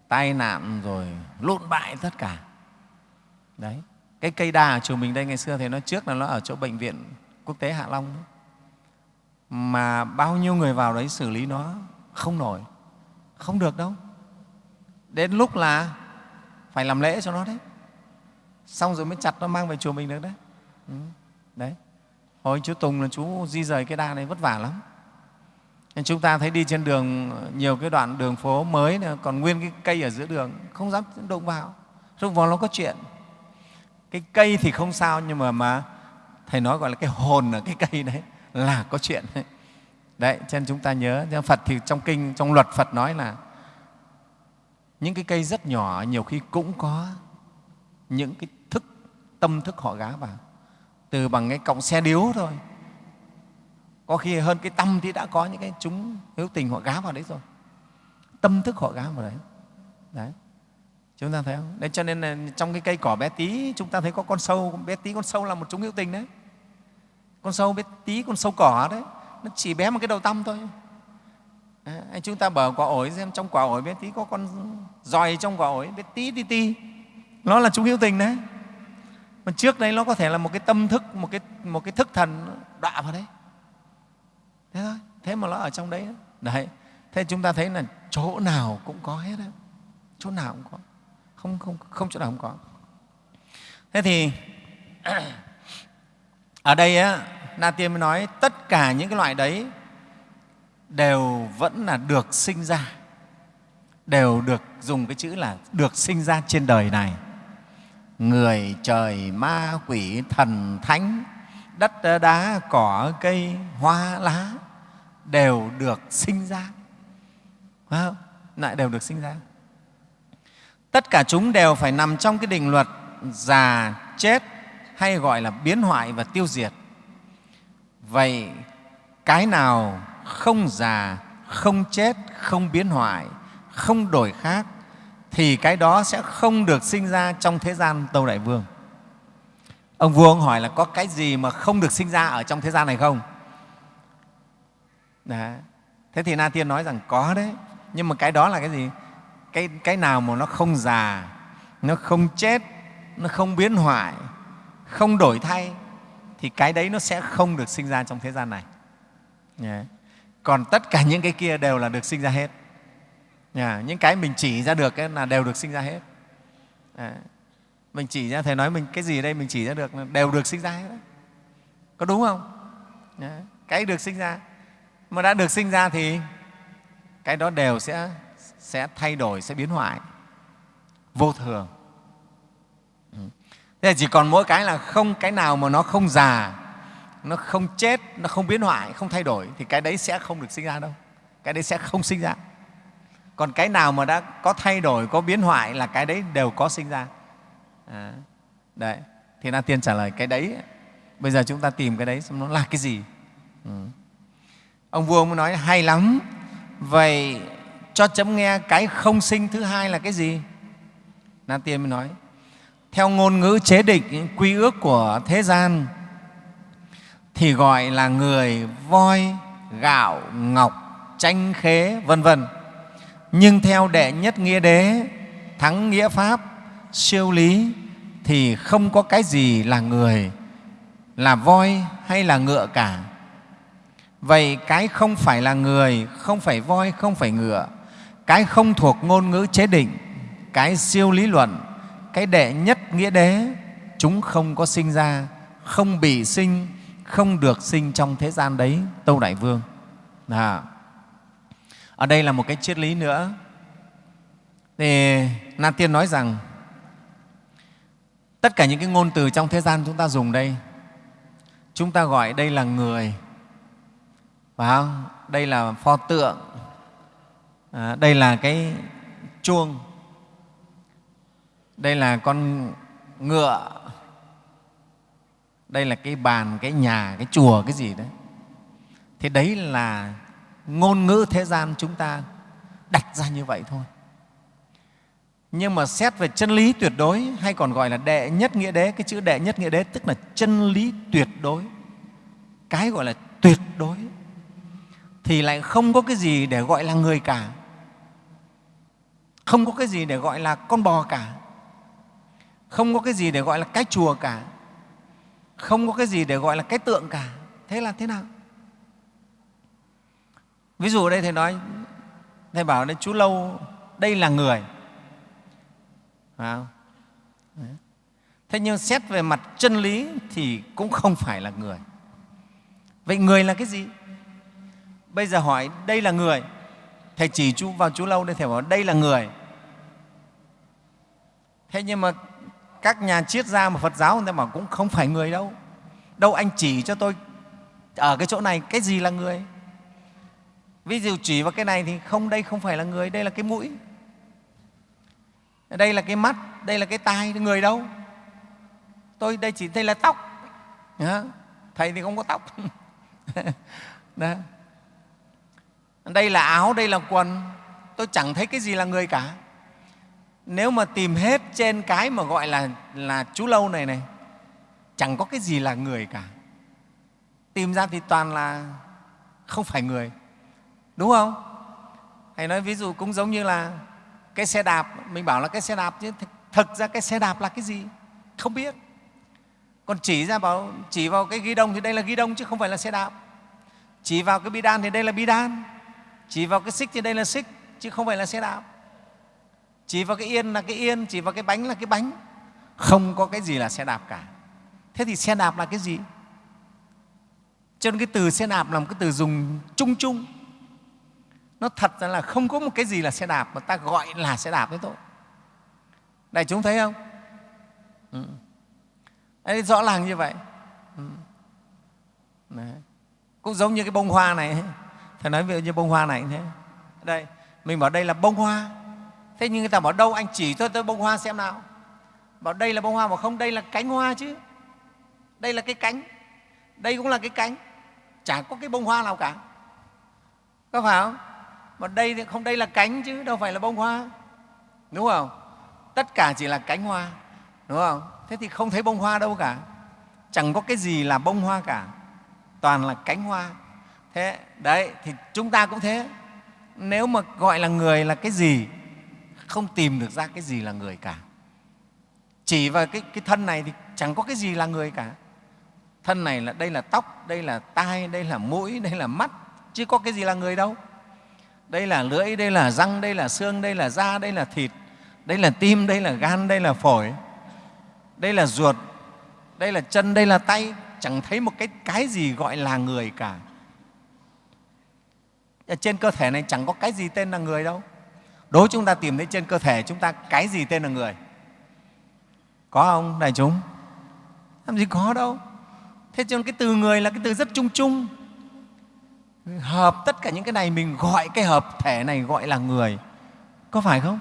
Tai nạn rồi, lộn bại tất cả. Đấy. Cái cây đa ở chùa mình đây ngày xưa thì nó trước là nó ở chỗ bệnh viện quốc tế Hạ Long đấy. Mà bao nhiêu người vào đấy xử lý nó không nổi, không được đâu. Đến lúc là phải làm lễ cho nó đấy xong rồi mới chặt nó mang về chùa mình được đấy ừ. đấy hồi chú tùng là chú di rời cái đa này vất vả lắm nên chúng ta thấy đi trên đường nhiều cái đoạn đường phố mới này, còn nguyên cái cây ở giữa đường không dám đụng vào đụng vào nó có chuyện cái cây thì không sao nhưng mà mà thầy nói gọi là cái hồn ở cái cây đấy là có chuyện đấy, đấy cho nên chúng ta nhớ phật thì trong kinh trong luật phật nói là những cái cây rất nhỏ nhiều khi cũng có những cái thức tâm thức họ gá vào. Từ bằng cái cọng xe điếu thôi. Có khi hơn cái tâm thì đã có những cái chúng hữu tình họ gá vào đấy rồi. Tâm thức họ gá vào đấy. Đấy chúng ta thấy không? Đấy cho nên là trong cái cây cỏ bé tí chúng ta thấy có con sâu. Bé tí con sâu là một chúng hữu tình đấy. Con sâu bé tí con sâu cỏ đấy. Nó chỉ bé một cái đầu tâm thôi. À, chúng ta bở quả ổi xem trong quả ổi bé tí có con dòi trong quả ổi bé tí tí tí. Nó là chúng hữu tình đấy. Mà trước đây nó có thể là một cái tâm thức một cái một cái thức thần đọa vào đấy. Thế thôi thế mà nó ở trong đấy đấy thế chúng ta thấy là chỗ nào cũng có hết đấy chỗ nào cũng có không không không chỗ nào không có. Thế thì, ở đây á, na tiên mới nói tất cả những cái loại đấy đều vẫn là được sinh ra, đều được dùng cái chữ là được sinh ra trên đời này. Người trời, ma, quỷ, thần, thánh, đất, đá, cỏ, cây, hoa, lá đều được sinh ra. Phải không? lại đều được sinh ra tất cả chúng đều phải nằm trong cái định luật già chết hay gọi là biến hoại và tiêu diệt. Vậy cái nào không già, không chết, không biến hoại, không đổi khác thì cái đó sẽ không được sinh ra trong thế gian tâu đại vương. Ông vua ông hỏi là có cái gì mà không được sinh ra ở trong thế gian này không? Đấy. thế thì na tiên nói rằng có đấy. Nhưng mà cái đó là cái gì? Cái, cái nào mà nó không già nó không chết nó không biến hoại không đổi thay thì cái đấy nó sẽ không được sinh ra trong thế gian này yeah. còn tất cả những cái kia đều là được sinh ra hết yeah. những cái mình chỉ ra được ấy là đều được sinh ra hết yeah. mình chỉ ra thầy nói mình cái gì đây mình chỉ ra được là đều được sinh ra hết đấy. có đúng không yeah. cái được sinh ra mà đã được sinh ra thì cái đó đều sẽ sẽ thay đổi sẽ biến hoại. Vô thường. Ừ. Thế là chỉ còn mỗi cái là không cái nào mà nó không già nó không chết nó không biến hoại không thay đổi thì cái đấy sẽ không được sinh ra đâu. Cái đấy sẽ không sinh ra. Còn cái nào mà đã có thay đổi có biến hoại là cái đấy đều có sinh ra. À, đấy. Thì na tiên trả lời cái đấy bây giờ chúng ta tìm cái đấy xem nó là cái gì. Ừ. ông vua mới nói hay lắm. Vậy cho chấm nghe cái không sinh thứ hai là cái gì? Na tiên mới nói, theo ngôn ngữ chế định, quy ước của thế gian thì gọi là người voi, gạo, ngọc tranh khế, vân vân. Nhưng theo đệ nhất nghĩa đế, thắng nghĩa pháp, siêu lý thì không có cái gì là người, là voi hay là ngựa cả. Vậy cái không phải là người, không phải voi, không phải ngựa cái không thuộc ngôn ngữ chế định, cái siêu lý luận, cái đệ nhất nghĩa đế, chúng không có sinh ra, không bị sinh, không được sinh trong thế gian đấy, tâu đại vương à. ở đây là một cái triết lý nữa thì na tiên nói rằng, tất cả những cái ngôn từ trong thế gian chúng ta dùng đây, chúng ta gọi đây là người phải không? đây là pho tượng à, đây là cái chuông. Đây là con ngựa. Đây là cái bàn cái nhà cái chùa cái gì đấy. Thế đấy là ngôn ngữ thế gian chúng ta đặt ra như vậy thôi. Nhưng mà xét về chân lý tuyệt đối hay còn gọi là đệ nhất nghĩa đế cái chữ đệ nhất nghĩa đế tức là chân lý tuyệt đối. Cái gọi là tuyệt đối. Thì lại không có cái gì để gọi là người cả không có cái gì để gọi là con bò cả. Không có cái gì để gọi là cái chùa cả. Không có cái gì để gọi là cái tượng cả. Thế là thế nào? Ví dụ đây thầy nói, thầy bảo đây chú lâu, đây là người. Phải không? thế nhưng xét về mặt chân lý thì cũng không phải là người. Vậy người là cái gì? Bây giờ hỏi, đây là người. Thầy chỉ chú vào chú lâu đây thầy bảo đây là người thế nhưng mà các nhà triết gia mà phật giáo người ta bảo cũng không phải người đâu. Đâu anh chỉ cho tôi ở cái chỗ này, cái gì là người? Ví dụ chỉ vào cái này thì không, đây không phải là người, đây là cái mũi. Đây là cái mắt, đây là cái tai người đâu? Tôi, đây chỉ đây là tóc. Thầy thì không có tóc. Đó. đây là áo, đây là quần. Tôi chẳng thấy cái gì là người cả nếu mà tìm hết trên cái mà gọi là là chú lâu này này, chẳng có cái gì là người cả. Tìm ra thì toàn là không phải người. Đúng không? Hay nói ví dụ cũng giống như là cái xe đạp, mình bảo là cái xe đạp chứ thực ra cái xe đạp là cái gì? Không biết. Còn chỉ ra bảo, chỉ vào cái ghi đông thì đây là ghi đông chứ không phải là xe đạp. Chỉ vào cái bi đan thì đây là bi đan. Chỉ vào cái xích thì đây là xích chứ không phải là xe đạp chỉ vào cái yên là cái yên chỉ vào cái bánh là cái bánh. Không có cái gì là xe đạp cả. Thế thì xe đạp là cái gì? Cho nên cái từ xe đạp là một cái từ dùng chung chung. Nó thật ra là không có một cái gì là xe đạp mà ta gọi là xe đạp thế thôi. Đại chúng thấy không? Ừ. Đấy, rõ ràng như vậy. Ừ. Đấy. cũng giống như cái bông hoa này. Thầy nói ví dụ như bông hoa này thế. Đây mình bảo đây là bông hoa thế nhưng người ta bảo đâu anh chỉ cho tôi bông hoa xem nào. Bảo đây là bông hoa mà không, đây là cánh hoa chứ. Đây là cái cánh. Đây cũng là cái cánh. Chả có cái bông hoa nào cả. Có phải không? Mà đây thì không, đây là cánh chứ, đâu phải là bông hoa. Đúng không? Tất cả chỉ là cánh hoa. Đúng không? Thế thì không thấy bông hoa đâu cả. Chẳng có cái gì là bông hoa cả. Toàn là cánh hoa. Thế, đấy, thì chúng ta cũng thế. Nếu mà gọi là người là cái gì? Không tìm được ra cái gì là người cả chỉ vào cái, cái thân này thì chẳng có cái gì là người cả thân này là đây là tóc đây là tai đây là mũi đây là mắt chứ có cái gì là người đâu đây là lưỡi đây là răng đây là xương đây là da đây là thịt đây là tim đây là gan đây là phổi đây là ruột đây là chân đây là tay chẳng thấy một cái cái gì gọi là người cả ở trên cơ thể này chẳng có cái gì tên là người đâu đối chúng ta tìm thấy trên cơ thể chúng ta cái gì tên là người? Có không, đại chúng? Làm gì có đâu. Thế cho nên cái từ người là cái từ rất chung chung. Hợp tất cả những cái này, mình gọi cái hợp thể này gọi là người. Có phải không?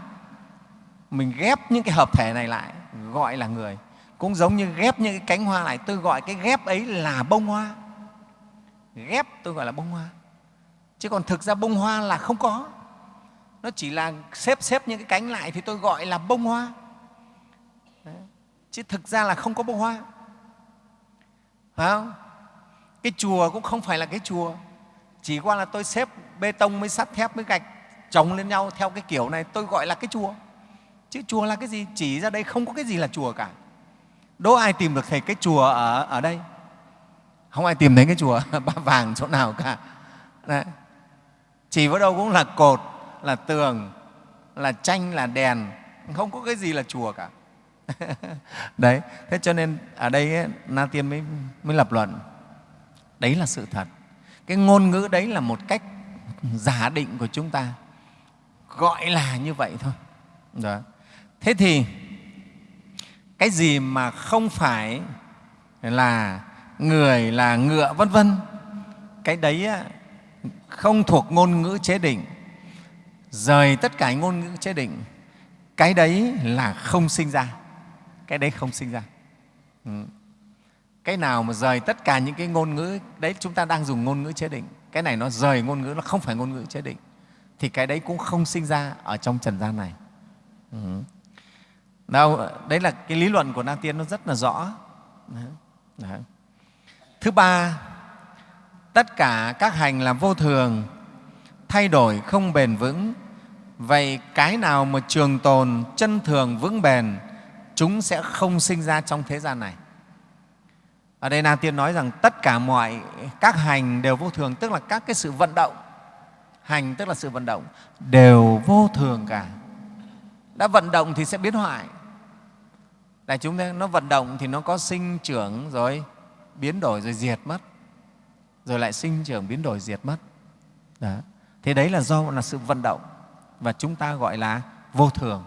Mình ghép những cái hợp thể này lại, gọi là người. Cũng giống như ghép những cái cánh hoa này tôi gọi cái ghép ấy là bông hoa. Ghép tôi gọi là bông hoa. Chứ còn thực ra bông hoa là không có nó chỉ là xếp xếp những cái cánh lại thì tôi gọi là bông hoa. Đấy. chứ thực ra là không có bông hoa. Phải không? Cái chùa cũng không phải là cái chùa. Chỉ qua là tôi xếp bê tông với sắt thép với gạch chồng lên nhau theo cái kiểu này tôi gọi là cái chùa. Chứ chùa là cái gì? Chỉ ra đây không có cái gì là chùa cả. Đố ai tìm được thầy cái chùa ở, ở đây? Không ai tìm thấy cái chùa ba vàng chỗ nào cả. Đấy. chỉ vào đâu cũng là cột là tường là tranh là đèn không có cái gì là chùa cả. Đấy thế cho nên ở đây ấy, na tiên mới, mới lập luận đấy là sự thật. Cái ngôn ngữ đấy là một cách giả định của chúng ta gọi là như vậy thôi. Đó. thế thì cái gì mà không phải là người là ngựa vân vân cái đấy không thuộc ngôn ngữ chế định rời tất cả ngôn ngữ chế định cái đấy là không sinh ra cái đấy không sinh ra ừ. cái nào mà rời tất cả những cái ngôn ngữ đấy chúng ta đang dùng ngôn ngữ chế định cái này nó rời ngôn ngữ nó không phải ngôn ngữ chế định thì cái đấy cũng không sinh ra ở trong trần gian này ừ. Đâu, đấy là cái lý luận của Na Tiên nó rất là rõ. Đấy. Thứ ba, tất cả các hành là vô thường, thay đổi không bền vững. Vậy cái nào mà trường tồn, chân thường, vững bền, chúng sẽ không sinh ra trong thế gian này. Ở đây Na Tiên nói rằng tất cả mọi các hành đều vô thường, tức là các cái sự vận động. Hành tức là sự vận động, đều vô thường cả. Đã vận động thì sẽ biến hoại, đại chúng thấy nó vận động thì nó có sinh trưởng rồi biến đổi rồi diệt mất rồi lại sinh trưởng biến đổi diệt mất đó. thế đấy là do là sự vận động và chúng ta gọi là vô thường.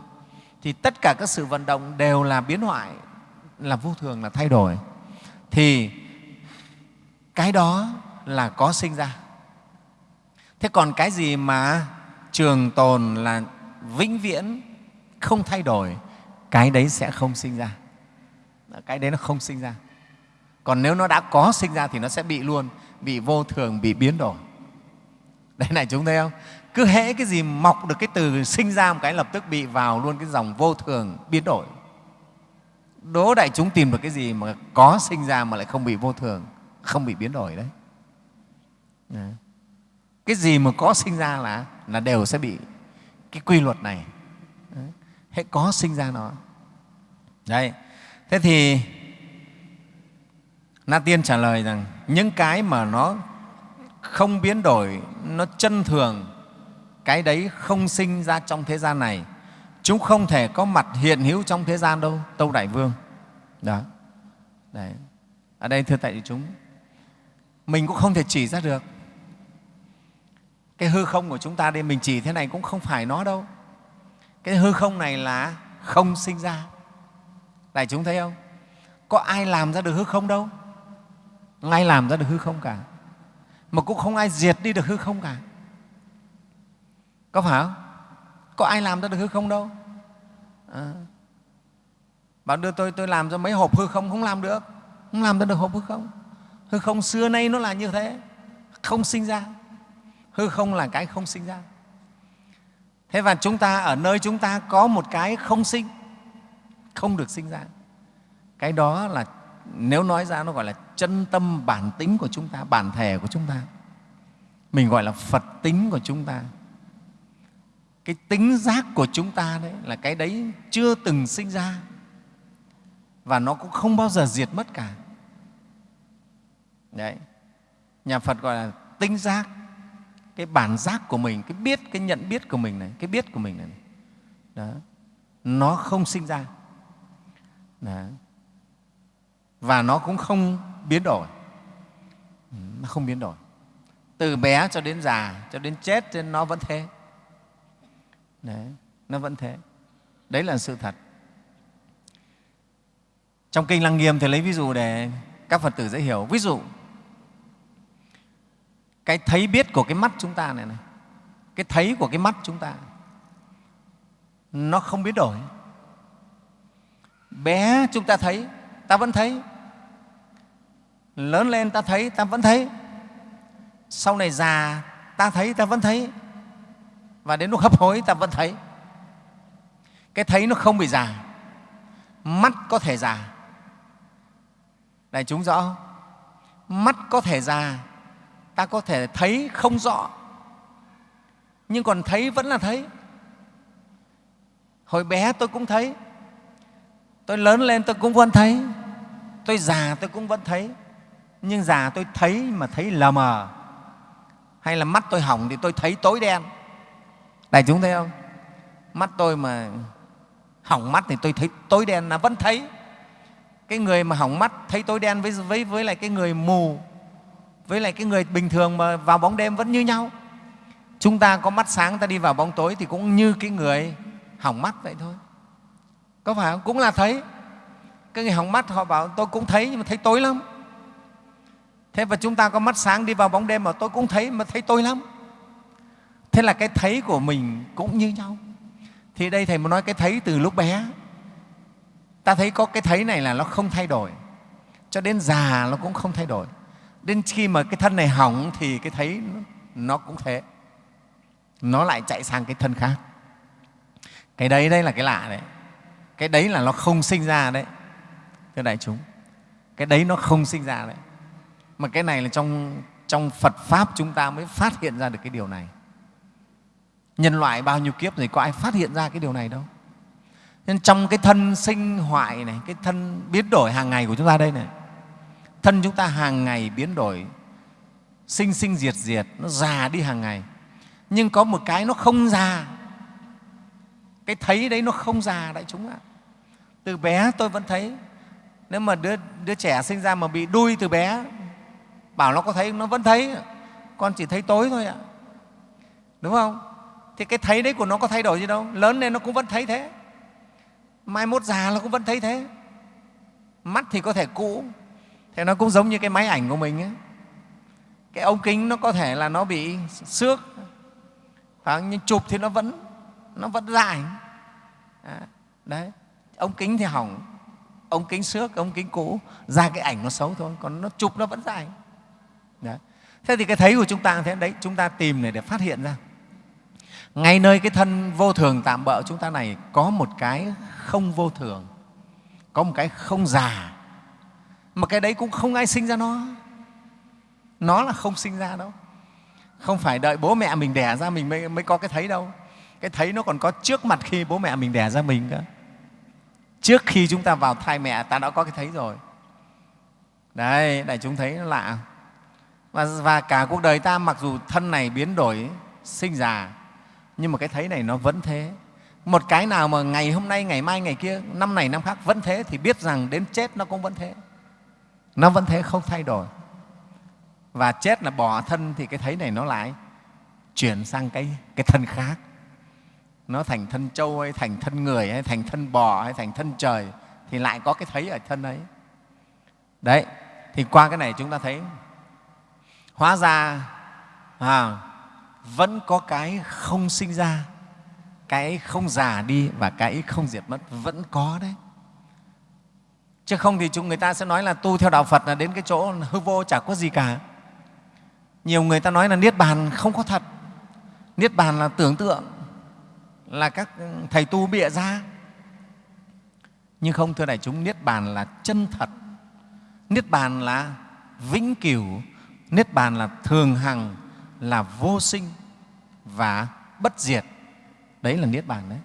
Thì tất cả các sự vận động đều là biến hoại, là vô thường, là thay đổi. Thì cái đó là có sinh ra. Thế còn cái gì mà trường tồn là vĩnh viễn không thay đổi, cái đấy sẽ không sinh ra. Cái đấy nó không sinh ra. Còn nếu nó đã có sinh ra thì nó sẽ bị luôn, bị vô thường, bị biến đổi. Đấy này, chúng thấy không? Cứ hễ cái gì mọc được cái từ sinh ra một cái lập tức bị vào luôn cái dòng vô thường biến đổi. Đố đại chúng tìm được cái gì mà có sinh ra mà lại không bị vô thường không bị biến đổi đấy, dạ. cái gì mà có sinh ra là là đều sẽ bị cái quy luật này. Hãy có sinh ra nó. Đấy. Thế thì na tiên trả lời rằng những cái mà nó không biến đổi nó chân thường cái đấy không sinh ra trong thế gian này. Chúng không thể có mặt hiện hữu trong thế gian đâu, tâu đại vương. Đó. Đấy. ở đây, thưa tại chúng, mình cũng không thể chỉ ra được. Cái hư không của chúng ta đây, mình chỉ thế này cũng không phải nó đâu. Cái hư không này là không sinh ra. Đại chúng thấy không? Có ai làm ra được hư không đâu? Ai làm ra được hư không cả? Mà cũng không ai diệt đi được hư không cả có phải không? Có ai làm ra được hư không đâu. À. bạn đưa tôi tôi làm cho mấy hộp hư không không làm được. Không làm ra được hộp hư không. Hư không xưa nay nó là như thế. Không sinh ra. Hư không là cái không sinh ra. Thế và chúng ta, ở nơi chúng ta có một cái không sinh, không được sinh ra. Cái đó là, nếu nói ra nó gọi là chân tâm bản tính của chúng ta, bản thể của chúng ta. Mình gọi là phật tính của chúng ta cái tính giác của chúng ta đấy là cái đấy chưa từng sinh ra. Và nó cũng không bao giờ diệt mất cả. Đấy. Nhà phật gọi là tinh giác, cái bản giác của mình, cái biết, cái nhận biết của mình này, cái biết của mình này. Đó. Nó không sinh ra. Đó. và nó cũng không biến đổi. Nó không biến đổi. Từ bé cho đến già, cho đến chết nên nó vẫn thế. Đấy, nó vẫn thế. Đấy là sự thật. Trong kinh lăng nghiêm thì lấy ví dụ để các phật tử dễ hiểu. Ví dụ cái thấy biết của cái mắt chúng ta này, này cái thấy của cái mắt chúng ta nó không biến đổi. Bé chúng ta thấy ta vẫn thấy. Lớn lên ta thấy ta vẫn thấy. Sau này già ta thấy ta vẫn thấy và đến lúc hấp hối ta vẫn thấy. Cái thấy nó không bị già. Mắt có thể già. Đại chúng rõ. Không? mắt có thể già. Ta có thể thấy không rõ. Nhưng còn thấy vẫn là thấy. Hồi bé tôi cũng thấy. Tôi lớn lên tôi cũng vẫn thấy. Tôi già tôi cũng vẫn thấy. Nhưng già tôi thấy mà thấy lờ mờ. Hay là mắt tôi hỏng thì tôi thấy tối đen đại chúng thấy không? Mắt tôi mà hỏng mắt thì tôi thấy tối đen là vẫn thấy. Cái người mà hỏng mắt thấy tối đen với, với, với lại cái người mù với lại cái người bình thường mà vào bóng đêm vẫn như nhau. Chúng ta có mắt sáng ta đi vào bóng tối thì cũng như cái người hỏng mắt vậy thôi. Có phải không? Cũng là thấy. Cái người hỏng mắt họ bảo tôi cũng thấy nhưng mà thấy tối lắm. Thế và chúng ta có mắt sáng đi vào bóng đêm mà tôi cũng thấy mà thấy tối lắm thế là cái thấy của mình cũng như nhau. Thì đây thầy muốn nói cái thấy từ lúc bé. Ta thấy có cái thấy này là nó không thay đổi. Cho đến già nó cũng không thay đổi. Đến khi mà cái thân này hỏng thì cái thấy nó cũng thế. Nó lại chạy sang cái thân khác. Cái đấy đây là cái lạ đấy. Cái đấy là nó không sinh ra đấy, thưa đại chúng. Cái đấy nó không sinh ra đấy. Mà cái này là trong trong Phật pháp chúng ta mới phát hiện ra được cái điều này nhân loại bao nhiêu kiếp rồi có ai phát hiện ra cái điều này đâu. Nên trong cái thân sinh hoại này cái thân biến đổi hàng ngày của chúng ta đây này thân chúng ta hàng ngày biến đổi sinh sinh diệt diệt nó già đi hàng ngày. Nhưng có một cái nó không già. Cái thấy đấy nó không già đại chúng ạ. Từ bé tôi vẫn thấy nếu mà đứa, đứa trẻ sinh ra mà bị đuôi từ bé bảo nó có thấy nó vẫn thấy. Con chỉ thấy tối thôi ạ. Đúng không? Thì cái thấy đấy của nó có thay đổi gì đâu. Lớn lên nó cũng vẫn thấy thế. Mai mốt già nó cũng vẫn thấy thế. Mắt thì có thể cũ. Thế nó cũng giống như cái máy ảnh của mình ấy. cái ống kính nó có thể là nó bị xước. Nhưng chụp thì nó vẫn nó vẫn dài. À, đấy. Ống kính thì hỏng. Ống kính xước ống kính cũ. Ra cái ảnh nó xấu thôi còn nó chụp nó vẫn dài. Đấy. thế thì cái thấy của chúng ta thế. Đấy chúng ta tìm này để phát hiện ra ngay nơi cái thân vô thường tạm bỡ chúng ta này có một cái không vô thường có một cái không già. Mà cái đấy cũng không ai sinh ra nó. Nó là không sinh ra đâu. Không phải đợi bố mẹ mình đẻ ra mình mới, mới có cái thấy đâu. Cái thấy nó còn có trước mặt khi bố mẹ mình đẻ ra mình cơ. Trước khi chúng ta vào thai mẹ ta đã có cái thấy rồi. Đấy đại chúng thấy nó lạ. Và, và cả cuộc đời ta mặc dù thân này biến đổi sinh già nhưng mà cái thấy này nó vẫn thế. Một cái nào mà ngày hôm nay ngày mai ngày kia năm này năm khác vẫn thế thì biết rằng đến chết nó cũng vẫn thế. Nó vẫn thế không thay đổi. Và chết là bỏ thân thì cái thấy này nó lại chuyển sang cái, cái thân khác. Nó thành thân trâu hay thành thân người hay thành thân bò hay thành thân trời thì lại có cái thấy ở thân ấy. Đấy thì qua cái này chúng ta thấy hóa ra à, vẫn có cái không sinh ra, cái không già đi và cái không diệt mất, vẫn có đấy. Chứ không thì chúng người ta sẽ nói là tu theo đạo phật là đến cái chỗ hư vô, chả có gì cả. Nhiều người ta nói là niết bàn không có thật. Niết bàn là tưởng tượng, là các thầy tu bịa ra. Nhưng không, thưa đại chúng, niết bàn là chân thật. Niết bàn là vĩnh cửu. Niết bàn là thường hằng, là vô sinh và bất diệt. Đấy là niết bàn đấy.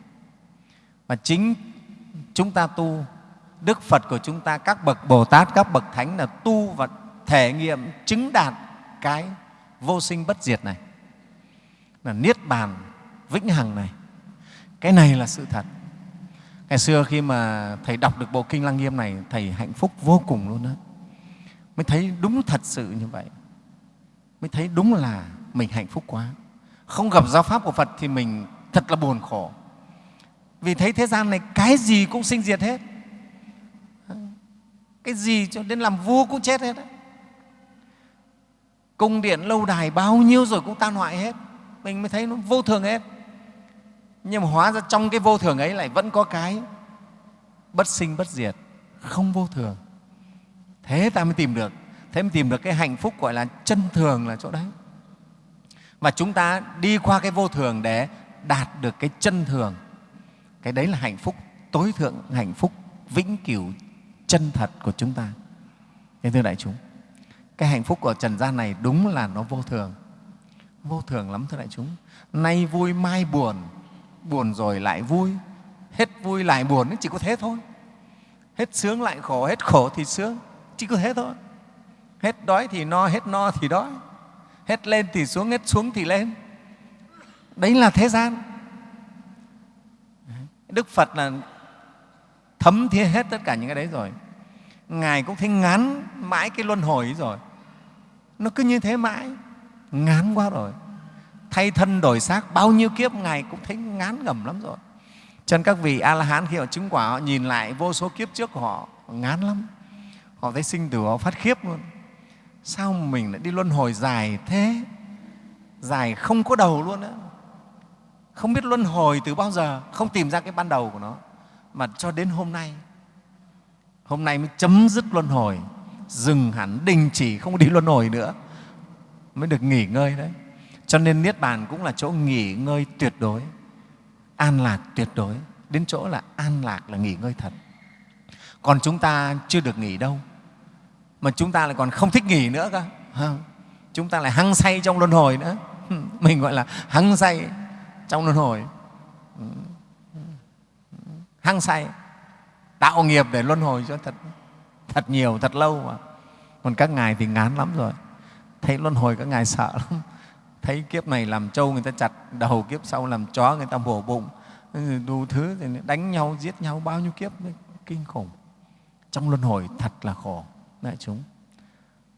Và chính chúng ta tu, đức phật của chúng ta, các bậc bồ tát, các bậc thánh là tu và thể nghiệm, chứng đạt cái vô sinh bất diệt này. Là niết bàn vĩnh hằng này. Cái này là sự thật. Ngày xưa khi mà thầy đọc được bộ kinh lăng nghiêm này, thầy hạnh phúc vô cùng luôn đó mới thấy đúng thật sự như vậy. Mới thấy đúng là mình hạnh phúc quá không gặp giáo pháp của phật thì mình thật là buồn khổ. Vì thấy thế gian này cái gì cũng sinh diệt hết. Cái gì cho đến làm vua cũng chết hết đấy. cung điện lâu đài bao nhiêu rồi cũng tan hoại hết. Mình mới thấy nó vô thường hết. Nhưng mà hóa ra trong cái vô thường ấy lại vẫn có cái bất sinh bất diệt, không vô thường. Thế ta mới tìm được. Thế mới tìm được cái hạnh phúc gọi là chân thường là chỗ đấy và chúng ta đi qua cái vô thường để đạt được cái chân thường. Cái đấy là hạnh phúc, tối thượng hạnh phúc, vĩnh cửu chân thật của chúng ta. Thế thưa đại chúng, cái hạnh phúc của trần gian này đúng là nó vô thường. Vô thường lắm thưa đại chúng. Nay vui, mai buồn buồn rồi lại vui. Hết vui lại buồn chỉ có thế thôi. Hết sướng lại khổ, hết khổ thì sướng, chỉ có thế thôi. Hết đói thì no, hết no thì đói hết lên thì xuống hết xuống thì lên. Đấy là thế gian. Đức phật là thấm thiết hết tất cả những cái đấy rồi. Ngài cũng thấy ngán mãi cái luân hồi ấy rồi. Nó cứ như thế mãi ngán quá rồi. Thay thân đổi xác bao nhiêu kiếp ngài cũng thấy ngán ngẩm lắm rồi. Cho nên các vị a la hán khi họ chứng quả họ nhìn lại vô số kiếp trước của họ, họ ngán lắm. Họ thấy sinh tử họ phát khiếp luôn sao mình lại đi luân hồi dài thế? Dài không có đầu luôn á. Không biết luân hồi từ bao giờ, không tìm ra cái ban đầu của nó. Mà cho đến hôm nay hôm nay mới chấm dứt luân hồi. Dừng hẳn, đình chỉ, không đi luân hồi nữa. Mới được nghỉ ngơi đấy. Cho nên niết bàn cũng là chỗ nghỉ ngơi tuyệt đối. An lạc tuyệt đối. Đến chỗ là an lạc là nghỉ ngơi thật. Còn chúng ta chưa được nghỉ đâu mà chúng ta lại còn không thích nghỉ nữa cơ. Chúng ta lại hăng say trong luân hồi nữa. Mình gọi là hăng say trong luân hồi. Hăng say, tạo nghiệp để luân hồi cho thật thật nhiều, thật lâu mà. Còn các ngài thì ngán lắm rồi. Thấy luân hồi các ngài sợ lắm. Thấy kiếp này làm trâu người ta chặt đầu, kiếp sau làm chó người ta bổ bụng. Ừ, đủ thứ thì đánh nhau, giết nhau, bao nhiêu kiếp kinh khủng. Trong luân hồi thật là khổ đại chúng.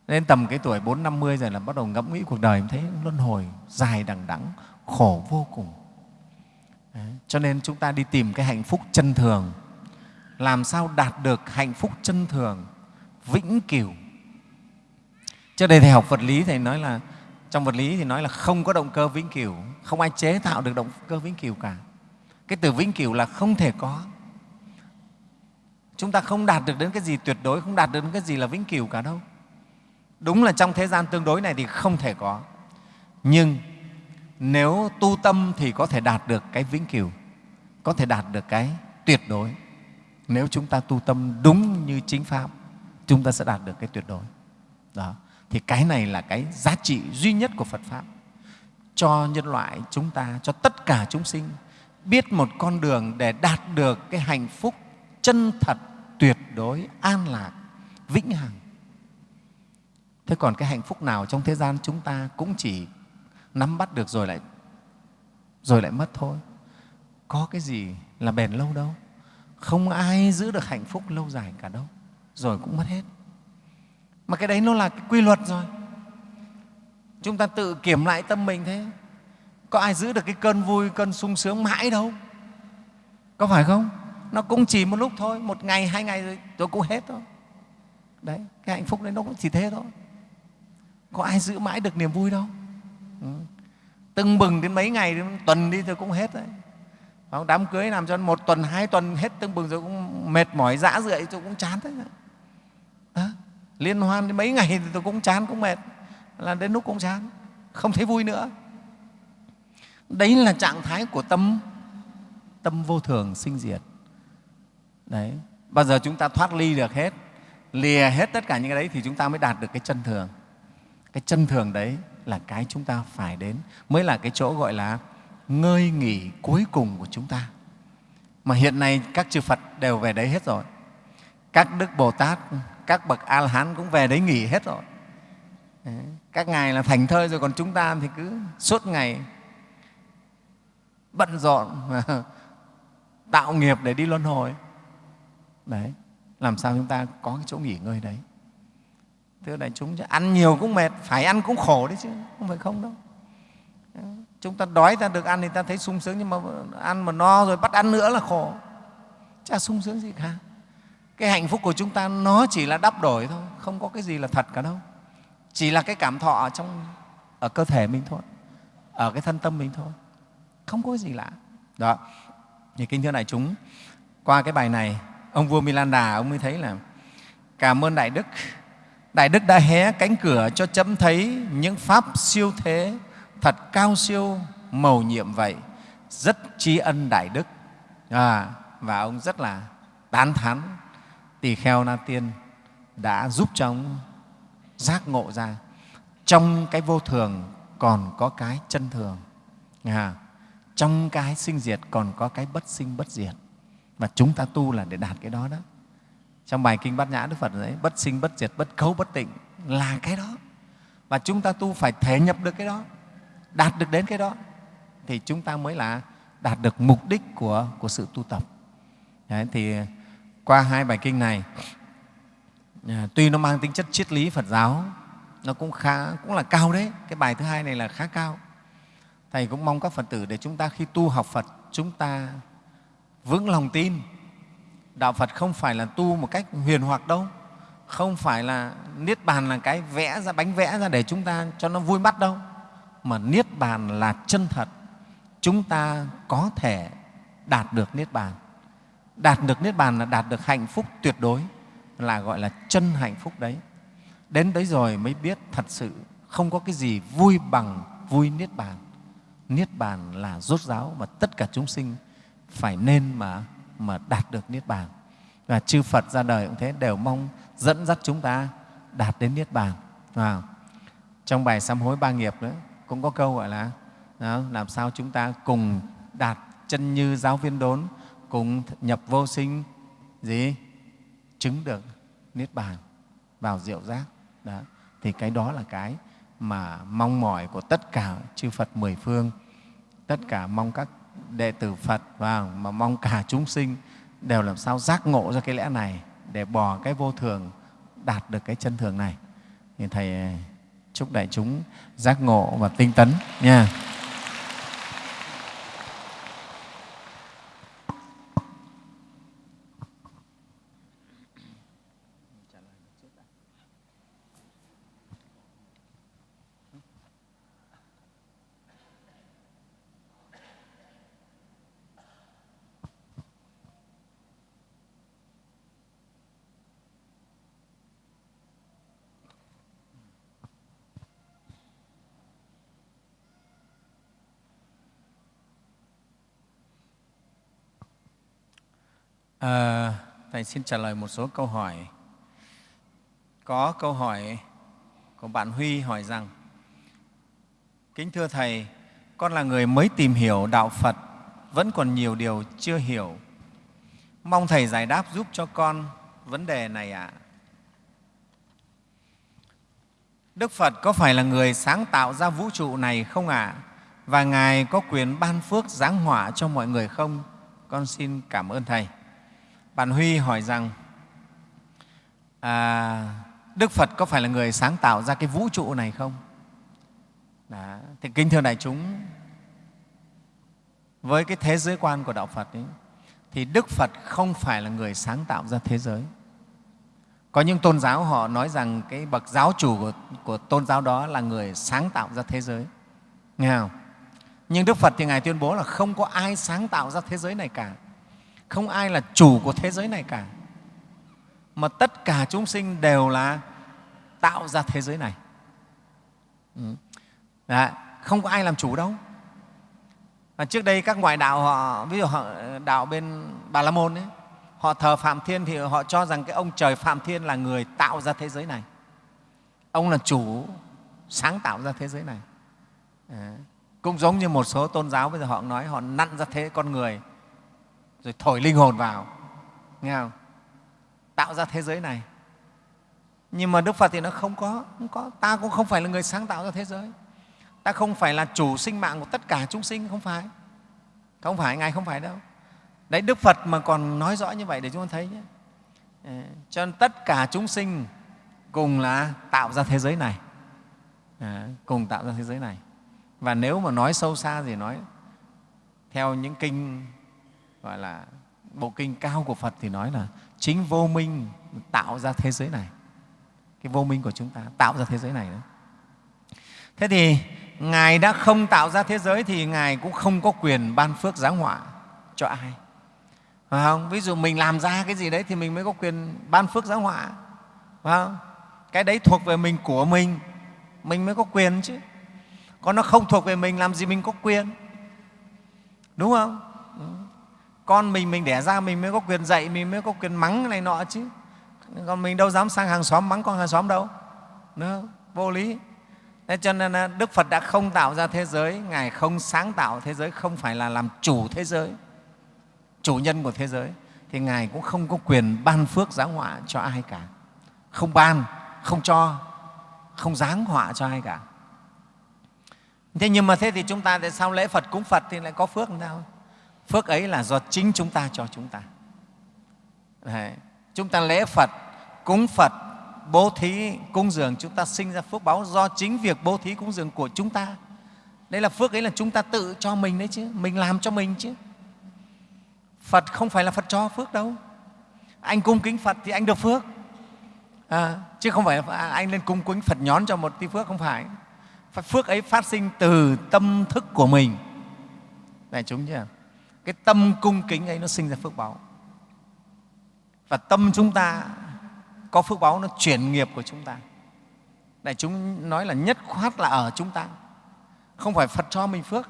Nên tầm cái tuổi bốn năm mươi rồi là bắt đầu ngẫm nghĩ cuộc đời thấy luân hồi, dài đằng đẵng, khổ vô cùng. Đấy. cho nên chúng ta đi tìm cái hạnh phúc chân thường. Làm sao đạt được hạnh phúc chân thường, vĩnh cửu? Trước đây thầy học vật lý, thầy nói là, trong vật lý thì nói là không có động cơ vĩnh cửu, không ai chế tạo được động cơ vĩnh cửu cả. Cái từ vĩnh cửu là không thể có chúng ta không đạt được đến cái gì tuyệt đối, không đạt được đến cái gì là vĩnh cửu cả đâu. Đúng là trong thế gian tương đối này thì không thể có. Nhưng nếu tu tâm thì có thể đạt được cái vĩnh cửu, có thể đạt được cái tuyệt đối. Nếu chúng ta tu tâm đúng như chính pháp, chúng ta sẽ đạt được cái tuyệt đối. Đó. Thì cái này là cái giá trị duy nhất của phật pháp. Cho nhân loại chúng ta, cho tất cả chúng sinh biết một con đường để đạt được cái hạnh phúc chân thật, tuyệt đối, an lạc, vĩnh hằng. Thế còn cái hạnh phúc nào trong thế gian chúng ta cũng chỉ nắm bắt được rồi lại rồi lại mất thôi? Có cái gì là bền lâu đâu? Không ai giữ được hạnh phúc lâu dài cả đâu. Rồi cũng mất hết. Mà cái đấy nó là cái quy luật rồi. Chúng ta tự kiểm lại tâm mình thế. Có ai giữ được cái cơn vui, cơn sung sướng mãi đâu? Có phải không? Nó cũng chỉ một lúc thôi một ngày hai ngày rồi, rồi cũng hết thôi. Đấy cái hạnh phúc đấy nó cũng chỉ thế thôi. Có ai giữ mãi được niềm vui đâu. Ừ. tưng bừng đến mấy ngày đến tuần đi rồi cũng hết đấy. Đám cưới làm cho một tuần hai tuần hết tưng bừng rồi cũng mệt mỏi dã rượi tôi cũng chán đấy à, liên hoan đến mấy ngày thì tôi cũng chán cũng mệt. Là đến lúc cũng chán không thấy vui nữa. Đấy là trạng thái của tâm. Tâm vô thường sinh diệt đấy. Bao giờ chúng ta thoát ly được hết, lìa hết tất cả những cái đấy thì chúng ta mới đạt được cái chân thường. Cái chân thường đấy là cái chúng ta phải đến, mới là cái chỗ gọi là ngơi nghỉ cuối cùng của chúng ta. Mà hiện nay các chư phật đều về đấy hết rồi. Các đức bồ tát, các bậc a la hán cũng về đấy nghỉ hết rồi. Các ngài là thành thơi rồi, còn chúng ta thì cứ suốt ngày bận rộn, tạo nghiệp để đi luân hồi đấy. Làm sao chúng ta có cái chỗ nghỉ ngơi đấy? Thưa đại chúng ăn nhiều cũng mệt, phải ăn cũng khổ đấy chứ, không phải không đâu. Chúng ta đói ta được ăn thì ta thấy sung sướng, nhưng mà ăn mà no rồi bắt ăn nữa là khổ. Chả sung sướng gì cả. Cái hạnh phúc của chúng ta nó chỉ là đắp đổi thôi, không có cái gì là thật cả đâu. Chỉ là cái cảm thọ ở trong, ở cơ thể mình thôi, ở cái thân tâm mình thôi. Không có gì lạ. Đó. Thì kinh thưa đại chúng, qua cái bài này ông vua Milanda ông mới thấy là cảm ơn đại đức. Đại đức đã hé cánh cửa cho chấm thấy những pháp siêu thế thật cao siêu mầu nhiệm vậy. Rất tri ân đại đức. À, và ông rất là tán thán. Tỳ kheo na tiên đã giúp cho ông giác ngộ ra. Trong cái vô thường còn có cái chân thường. À, trong cái sinh diệt còn có cái bất sinh bất diệt và chúng ta tu là để đạt cái đó đó. Trong bài kinh bát nhã đức phật đấy bất sinh bất diệt bất cấu bất tịnh là cái đó. Và chúng ta tu phải thể nhập được cái đó đạt được đến cái đó thì chúng ta mới là đạt được mục đích của, của sự tu tập. Đấy, thì qua hai bài kinh này à, tuy nó mang tính chất triết lý phật giáo nó cũng khá cũng là cao đấy. Cái bài thứ hai này là khá cao. Thầy cũng mong các phật tử để chúng ta khi tu học phật chúng ta vững lòng tin. Đạo phật không phải là tu một cách huyền hoặc đâu, không phải là niết bàn là cái vẽ ra, bánh vẽ ra để chúng ta cho nó vui mắt đâu, mà niết bàn là chân thật. Chúng ta có thể đạt được niết bàn. Đạt được niết bàn là đạt được hạnh phúc tuyệt đối, là gọi là chân hạnh phúc đấy. Đến đấy rồi mới biết thật sự không có cái gì vui bằng vui niết bàn. Niết bàn là rốt ráo mà tất cả chúng sinh phải nên mà mà đạt được niết bàn. Và chư phật ra đời cũng thế đều mong dẫn dắt chúng ta đạt đến niết bàn. À, trong bài sám hối ba nghiệp nữa cũng có câu gọi là đó, làm sao chúng ta cùng đạt chân như giáo viên đốn cùng nhập vô sinh gì? Chứng được niết bàn vào diệu giác. Đó thì cái đó là cái mà mong mỏi của tất cả chư Phật mười phương. Tất cả mong các đệ tử Phật và mà mong cả chúng sinh đều làm sao giác ngộ ra cái lẽ này để bỏ cái vô thường, đạt được cái chân thường này. Thì thầy, chúc đại chúng giác ngộ và tinh tấn nha. À, Thầy xin trả lời một số câu hỏi. Có câu hỏi của bạn Huy hỏi rằng Kính thưa Thầy, con là người mới tìm hiểu Đạo Phật, vẫn còn nhiều điều chưa hiểu. Mong Thầy giải đáp giúp cho con vấn đề này ạ. À. Đức Phật có phải là người sáng tạo ra vũ trụ này không ạ? À? Và Ngài có quyền ban phước giáng hỏa cho mọi người không? Con xin cảm ơn Thầy. Bạn Huy hỏi rằng à, Đức Phật có phải là người sáng tạo ra cái vũ trụ này không? Đó. Thì kính thưa đại chúng, với cái thế giới quan của Đạo Phật ấy, thì Đức Phật không phải là người sáng tạo ra thế giới. có những tôn giáo họ nói rằng cái bậc giáo chủ của, của tôn giáo đó là người sáng tạo ra thế giới nghe không nhưng đức phật thì ngài tuyên bố là không có ai sáng tạo ra thế giới này cả không ai là chủ của thế giới này cả. Mà tất cả chúng sinh đều là tạo ra thế giới này. Đã, không có ai làm chủ đâu. Và trước đây các ngoại đạo họ ví dụ họ đạo bên bà la môn ấy, họ thờ phạm thiên thì họ cho rằng cái ông trời phạm thiên là người tạo ra thế giới này. Ông là chủ sáng tạo ra thế giới này. À, cũng giống như một số tôn giáo bây giờ họ nói họ nặn ra thế con người rồi thổi linh hồn vào. Nghe không? Tạo ra thế giới này. Nhưng mà đức phật thì nó không có không có. Ta cũng không phải là người sáng tạo ra thế giới. Ta không phải là chủ sinh mạng của tất cả chúng sinh không phải. Không phải ngài không phải đâu. Đấy đức phật mà còn nói rõ như vậy để chúng ta thấy nhé. Ờ, cho nên tất cả chúng sinh cùng là tạo ra thế giới này. À, cùng tạo ra thế giới này. Và nếu mà nói sâu xa thì nói theo những kinh gọi là bộ kinh cao của phật thì nói là chính vô minh tạo ra thế giới này. Cái vô minh của chúng ta tạo ra thế giới này đó. thế thì ngài đã không tạo ra thế giới thì ngài cũng không có quyền ban phước giáng họa cho ai. Phải không? Ví dụ mình làm ra cái gì đấy thì mình mới có quyền ban phước giáng họa. Phải không? Cái đấy thuộc về mình của mình. Mình mới có quyền chứ. Còn nó không thuộc về mình, làm gì mình có quyền? Đúng không? Con mình mình đẻ ra mình mới có quyền dạy mình mới có quyền mắng này nọ chứ còn mình đâu dám sang hàng xóm mắng con hàng xóm đâu nữa vô lý Thế cho nên à, Đức Phật đã không tạo ra thế giới, Ngài không sáng tạo thế giới, không phải là làm chủ thế giới, chủ nhân của thế giới, thì Ngài cũng không có quyền ban phước giáng họa cho ai cả. Không ban, không cho, không giáng họa cho ai cả. Thế nhưng mà thế thì chúng ta tại sao lễ Phật cúng Phật thì lại có phước làm sao? Phước ấy là do chính chúng ta cho chúng ta. Đấy. Chúng ta lễ Phật, cúng Phật, bố thí, cúng dường, chúng ta sinh ra phước báo do chính việc bố thí, cúng dường của chúng ta. đây là phước ấy là chúng ta tự cho mình đấy chứ, mình làm cho mình chứ. Phật không phải là Phật cho phước đâu. Anh cung kính Phật thì anh được phước. À, chứ không phải anh lên cung kính Phật nhón cho một tí phước, không phải. Phước ấy phát sinh từ tâm thức của mình. đại chúng chưa? Cái tâm cung kính ấy nó sinh ra phước báo. Và tâm chúng ta có phước báo nó chuyển nghiệp của chúng ta. Đại chúng nói là nhất khoát là ở chúng ta. Không phải Phật cho mình phước.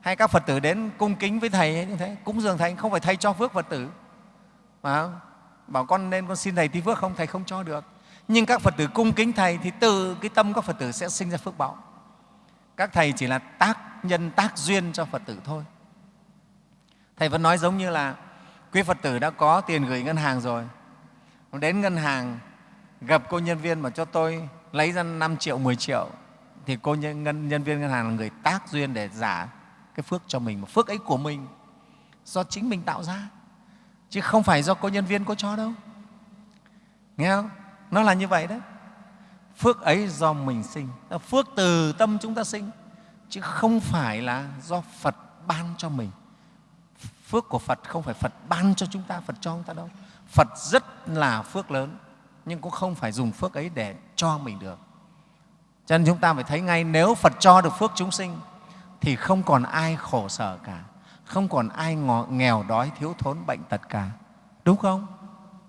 Hay các Phật tử đến cung kính với Thầy như thế, cúng dường Thầy không phải Thầy cho phước Phật tử. Mà bảo con nên con xin Thầy tí phước không, Thầy không cho được. Nhưng các Phật tử cung kính Thầy thì từ cái tâm các Phật tử sẽ sinh ra phước báo. Các Thầy chỉ là tác nhân, tác duyên cho Phật tử thôi. Thầy vẫn nói giống như là quý Phật tử đã có tiền gửi ngân hàng rồi, đến ngân hàng gặp cô nhân viên mà cho tôi lấy ra 5 triệu, 10 triệu thì cô nhân, nhân, viên ngân hàng là người tác duyên để giả cái phước cho mình, mà phước ấy của mình do chính mình tạo ra chứ không phải do cô nhân viên có cho đâu. Nghe không? Nó là như vậy đấy. Phước ấy do mình sinh, phước từ tâm chúng ta sinh chứ không phải là do Phật ban cho mình phước của Phật không phải Phật ban cho chúng ta, Phật cho chúng ta đâu. Phật rất là phước lớn, nhưng cũng không phải dùng phước ấy để cho mình được. Cho nên chúng ta phải thấy ngay nếu Phật cho được phước chúng sinh thì không còn ai khổ sở cả, không còn ai nghèo đói, thiếu thốn, bệnh tật cả. Đúng không?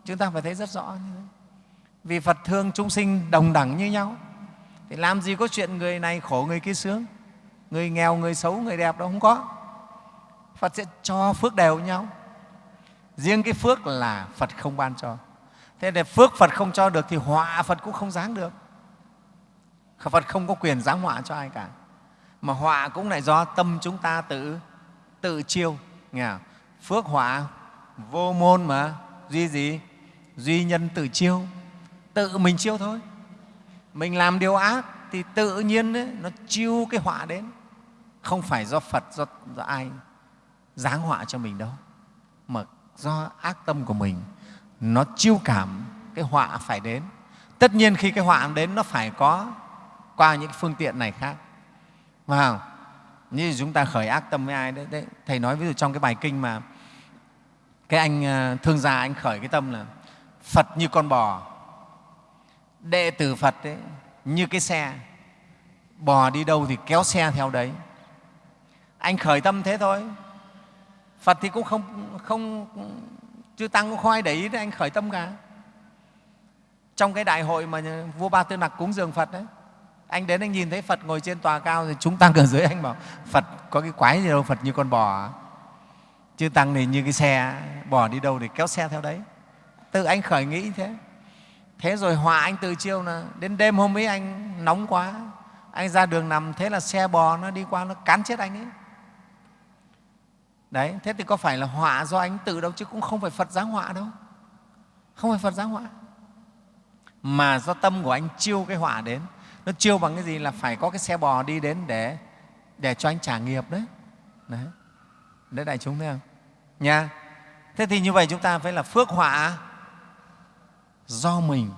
Chúng ta phải thấy rất rõ như thế. Vì Phật thương chúng sinh đồng đẳng như nhau. Thì làm gì có chuyện người này khổ, người kia sướng, người nghèo, người xấu, người đẹp đâu, không có Phật sẽ cho phước đều nhau. Riêng cái phước là Phật không ban cho. Thế để phước Phật không cho được thì họa Phật cũng không giáng được. Phật không có quyền giáng họa cho ai cả. Mà họa cũng lại do tâm chúng ta tự tự chiêu. Nghe không? Phước họa vô môn mà duy gì? Duy nhân tự chiêu. Tự mình chiêu thôi. Mình làm điều ác thì tự nhiên ấy, nó chiêu cái họa đến. Không phải do Phật, do, do ai giáng họa cho mình đâu. Mà do ác tâm của mình nó chiêu cảm cái họa phải đến. Tất nhiên khi cái họa đến nó phải có qua những phương tiện này khác. Phải không? Như chúng ta khởi ác tâm với ai đấy, đấy thầy nói ví dụ trong cái bài kinh mà cái anh à, thương gia anh khởi cái tâm là phật như con bò. Đệ tử phật ấy, như cái xe. Bò đi đâu thì kéo xe theo đấy. Anh khởi tâm thế thôi phật thì cũng không không, chư tăng cũng không ai để ý đến anh khởi tâm cả. Trong cái đại hội mà vua ba tư nặc cúng dường phật đấy, anh đến anh nhìn thấy phật ngồi trên tòa cao thì chúng tăng ở dưới anh bảo, phật, có cái quái gì đâu, phật như con bò à? chư tăng thì như cái xe, bò đi đâu thì kéo xe theo đấy. Tự anh khởi nghĩ thế. Thế rồi họa anh từ chiêu là đến đêm hôm ấy anh nóng quá, anh ra đường nằm, thế là xe bò nó đi qua, nó cán chết anh ấy đấy, thế thì có phải là họa do anh tự đâu chứ cũng không phải phật giáng họa đâu. Không phải phật giáng họa. Mà do tâm của anh chiêu cái họa đến. Nó chiêu bằng cái gì là phải có cái xe bò đi đến để để cho anh trả nghiệp đấy. Đấy. Đấy, đại chúng thấy không? Nha. Thế thì như vậy chúng ta phải là phước họa do mình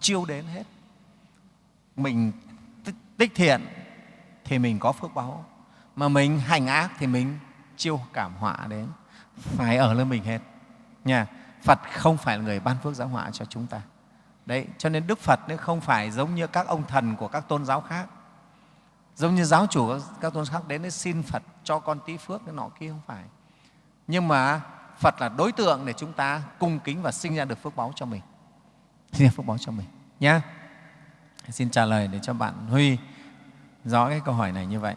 chiêu đến hết. Mình tích thiện thì mình có phước báo. Mà mình hành ác thì mình chiêu cảm họa đến phải ở lên mình hết. Nha, phật không phải là người ban phước giáo họa cho chúng ta. Đấy, cho nên đức phật nếu không phải giống như các ông thần của các tôn giáo khác. Giống như giáo chủ các tôn giáo khác đến để xin phật cho con tí phước cái nọ kia không phải. Nhưng mà phật là đối tượng để chúng ta cung kính và sinh ra được phước báo cho mình. Sinh ra phước báo cho mình. Nhé xin trả lời để cho bạn huy rõ cái câu hỏi này như vậy.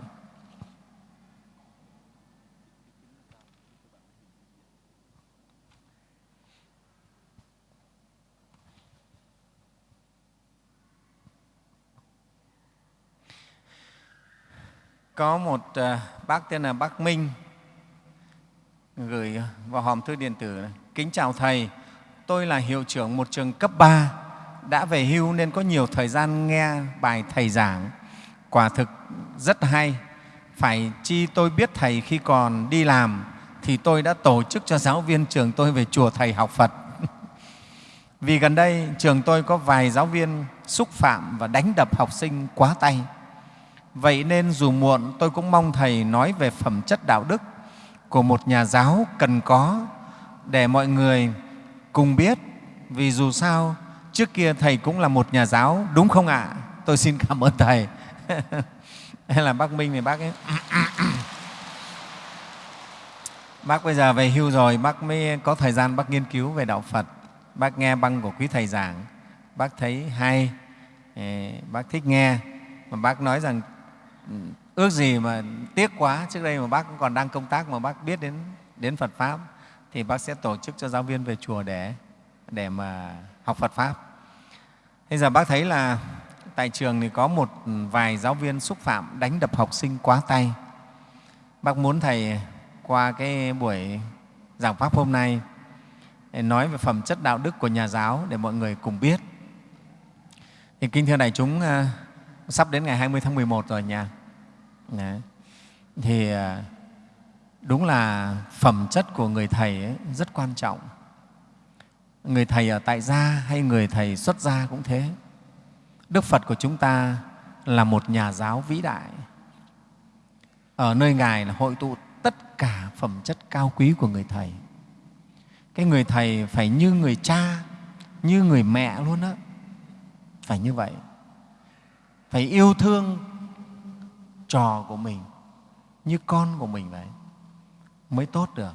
Có một à, bác tên là bác Minh gửi vào hòm thư điện tử này. Kính chào Thầy, tôi là hiệu trưởng một trường cấp 3, đã về hưu nên có nhiều thời gian nghe bài Thầy giảng. Quả thực rất hay. Phải chi tôi biết Thầy khi còn đi làm thì tôi đã tổ chức cho giáo viên trường tôi về chùa Thầy học Phật. Vì gần đây trường tôi có vài giáo viên xúc phạm và đánh đập học sinh quá tay Vậy nên dù muộn tôi cũng mong Thầy nói về phẩm chất đạo đức của một nhà giáo cần có để mọi người cùng biết. Vì dù sao, trước kia Thầy cũng là một nhà giáo, đúng không ạ? À? Tôi xin cảm ơn Thầy. Hay là bác Minh thì bác ấy. bác bây giờ về hưu rồi, bác mới có thời gian bác nghiên cứu về Đạo Phật. Bác nghe băng của quý Thầy giảng, bác thấy hay, bác thích nghe. Mà bác nói rằng Ừ. ước gì mà tiếc quá, trước đây mà bác cũng còn đang công tác mà bác biết đến đến Phật pháp, thì bác sẽ tổ chức cho giáo viên về chùa để để mà học Phật pháp. Bây giờ bác thấy là tại trường thì có một vài giáo viên xúc phạm đánh đập học sinh quá tay. Bác muốn thầy qua cái buổi giảng pháp hôm nay để nói về phẩm chất đạo đức của nhà giáo để mọi người cùng biết. Thì kính thưa đại chúng à, sắp đến ngày 20 tháng 11 rồi nha. Đấy. Thì à, đúng là phẩm chất của người Thầy ấy rất quan trọng. Người Thầy ở tại gia hay người Thầy xuất gia cũng thế. Đức Phật của chúng ta là một nhà giáo vĩ đại. Ở nơi Ngài là hội tụ tất cả phẩm chất cao quý của người Thầy. Cái người Thầy phải như người cha, như người mẹ luôn đó. Phải như vậy phải yêu thương trò của mình như con của mình vậy mới tốt được.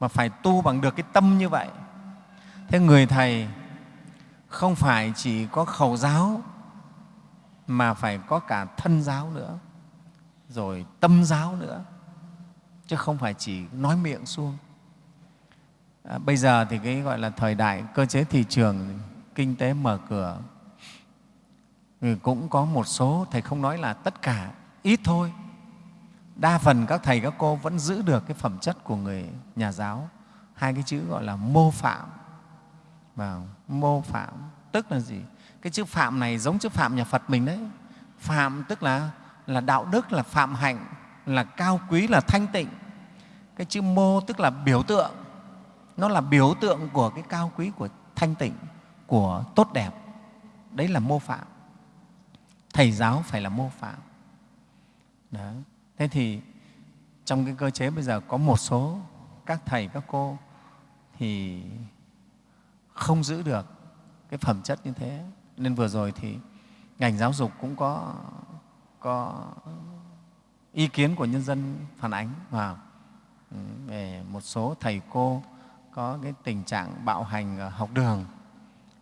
Mà phải tu bằng được cái tâm như vậy. Thế người thầy không phải chỉ có khẩu giáo mà phải có cả thân giáo nữa rồi tâm giáo nữa chứ không phải chỉ nói miệng xuông à, bây giờ thì cái gọi là thời đại cơ chế thị trường kinh tế mở cửa thì cũng có một số, thầy không nói là tất cả, ít thôi. Đa phần các thầy, các cô vẫn giữ được cái phẩm chất của người nhà giáo. Hai cái chữ gọi là mô phạm. Và mô phạm, tức là gì? Cái chữ phạm này giống chữ phạm nhà phật mình đấy. Phạm tức là là đạo đức, là phạm hạnh, là cao quý, là thanh tịnh. Cái chữ mô tức là biểu tượng. Nó là biểu tượng của cái cao quý, của thanh tịnh, của tốt đẹp. Đấy là mô phạm thầy giáo phải là mô phạm Đó. thế thì trong cái cơ chế bây giờ có một số các thầy, các cô thì không giữ được cái phẩm chất như thế nên vừa rồi thì ngành giáo dục cũng có có ý kiến của nhân dân phản ánh vào ừ, về một số thầy cô có cái tình trạng bạo hành ở học đường,